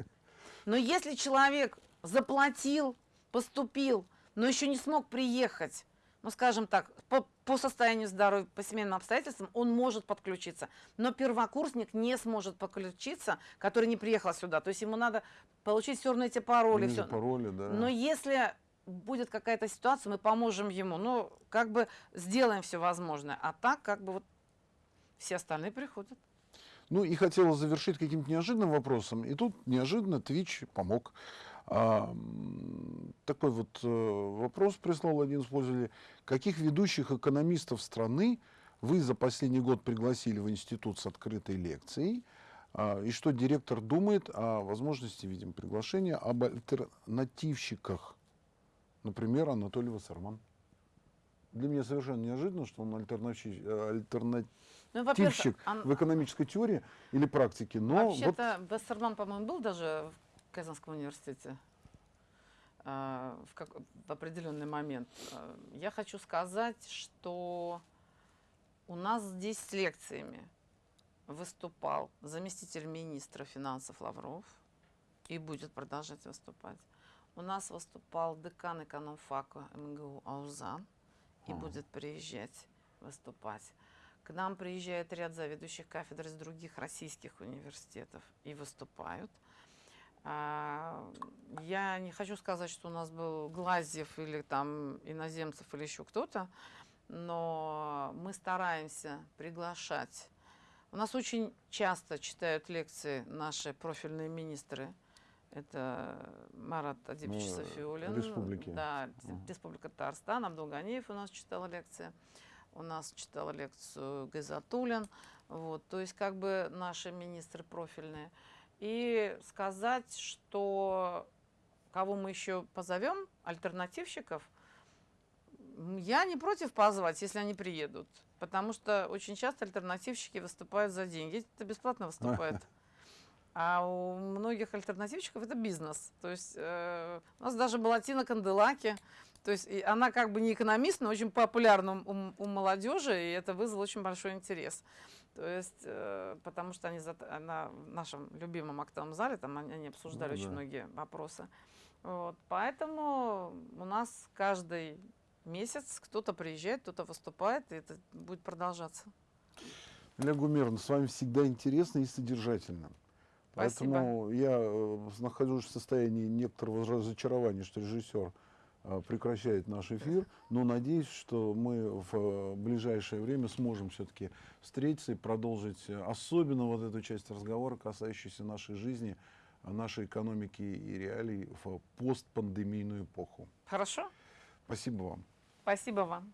Speaker 2: Но если человек заплатил, поступил, но еще не смог приехать, ну, скажем так, по, по состоянию здоровья, по семейным обстоятельствам, он может подключиться. Но первокурсник не сможет подключиться, который не приехал сюда. То есть ему надо получить все равно эти пароли. Всё.
Speaker 1: пароли, да.
Speaker 2: Но если будет какая-то ситуация, мы поможем ему. Ну, как бы сделаем все возможное. А так, как бы вот все остальные приходят.
Speaker 1: Ну и хотела завершить каким-то неожиданным вопросом. И тут неожиданно Twitch помог. А, такой вот э, вопрос прислал один из пользователей. Каких ведущих экономистов страны вы за последний год пригласили в институт с открытой лекцией? А, и что директор думает о возможности, видим, приглашения об альтернативщиках? Например, Анатолий Вассерман. Для меня совершенно неожиданно, что он э, альтернативщик
Speaker 2: Ну, во-первых,
Speaker 1: типщик
Speaker 2: ан-
Speaker 1: в экономической теории или практике, но вот
Speaker 2: Вообще-то Вассерман, по-моему, был даже в Казанском университете а, в, как- в определенный момент. А, Я хочу сказать, что у нас здесь с лекциями выступал заместитель министра финансов Лавров и будет продолжать выступать. У нас выступал декан экономфака МГУ Аузан и будет приезжать выступать. К нам приезжает ряд заведующих кафедр из других российских университетов и выступают. А, Я не хочу сказать, что у нас был Глазьев или там иноземцев или еще кто-то, но мы стараемся приглашать. У нас очень часто читают лекции наши профильные министры. Это Марат Адибович
Speaker 1: Ну,
Speaker 2: Софиулин.
Speaker 1: республики.
Speaker 2: Да,
Speaker 1: Ага.
Speaker 2: Республика Татарстан. Абдулганиев у нас читал лекции. У нас читала лекцию Гайзатуллин. Вот, то есть как бы наши министры профильные. И сказать, что кого мы еще позовем, альтернативщиков, Я не против позвать, если они приедут. Потому что очень часто альтернативщики выступают за деньги. Это бесплатно выступают. А у многих альтернативщиков это бизнес. То есть э, у нас даже была Тина Канделаки. То есть и она как бы не экономист, но очень популярна у, у молодежи, и это вызвало очень большой интерес. То есть, э, потому что они зат- она в нашем любимом актовом зале, там они, они обсуждали
Speaker 1: Ну
Speaker 2: очень
Speaker 1: да.
Speaker 2: многие вопросы. Вот, поэтому у нас каждый месяц кто-то приезжает, кто-то выступает, и это будет продолжаться.
Speaker 1: Илья Гумеровна, с вами всегда интересно и содержательно.
Speaker 2: Спасибо.
Speaker 1: Поэтому я э, нахожусь в состоянии некоторого разочарования, что режиссер э, прекращает наш эфир, но надеюсь, что мы в э, ближайшее время сможем все-таки встретиться и продолжить особенно вот эту часть разговора, касающуюся нашей жизни, нашей экономики и реалий в постпандемийную эпоху.
Speaker 2: Хорошо?
Speaker 1: Спасибо вам.
Speaker 2: Спасибо вам.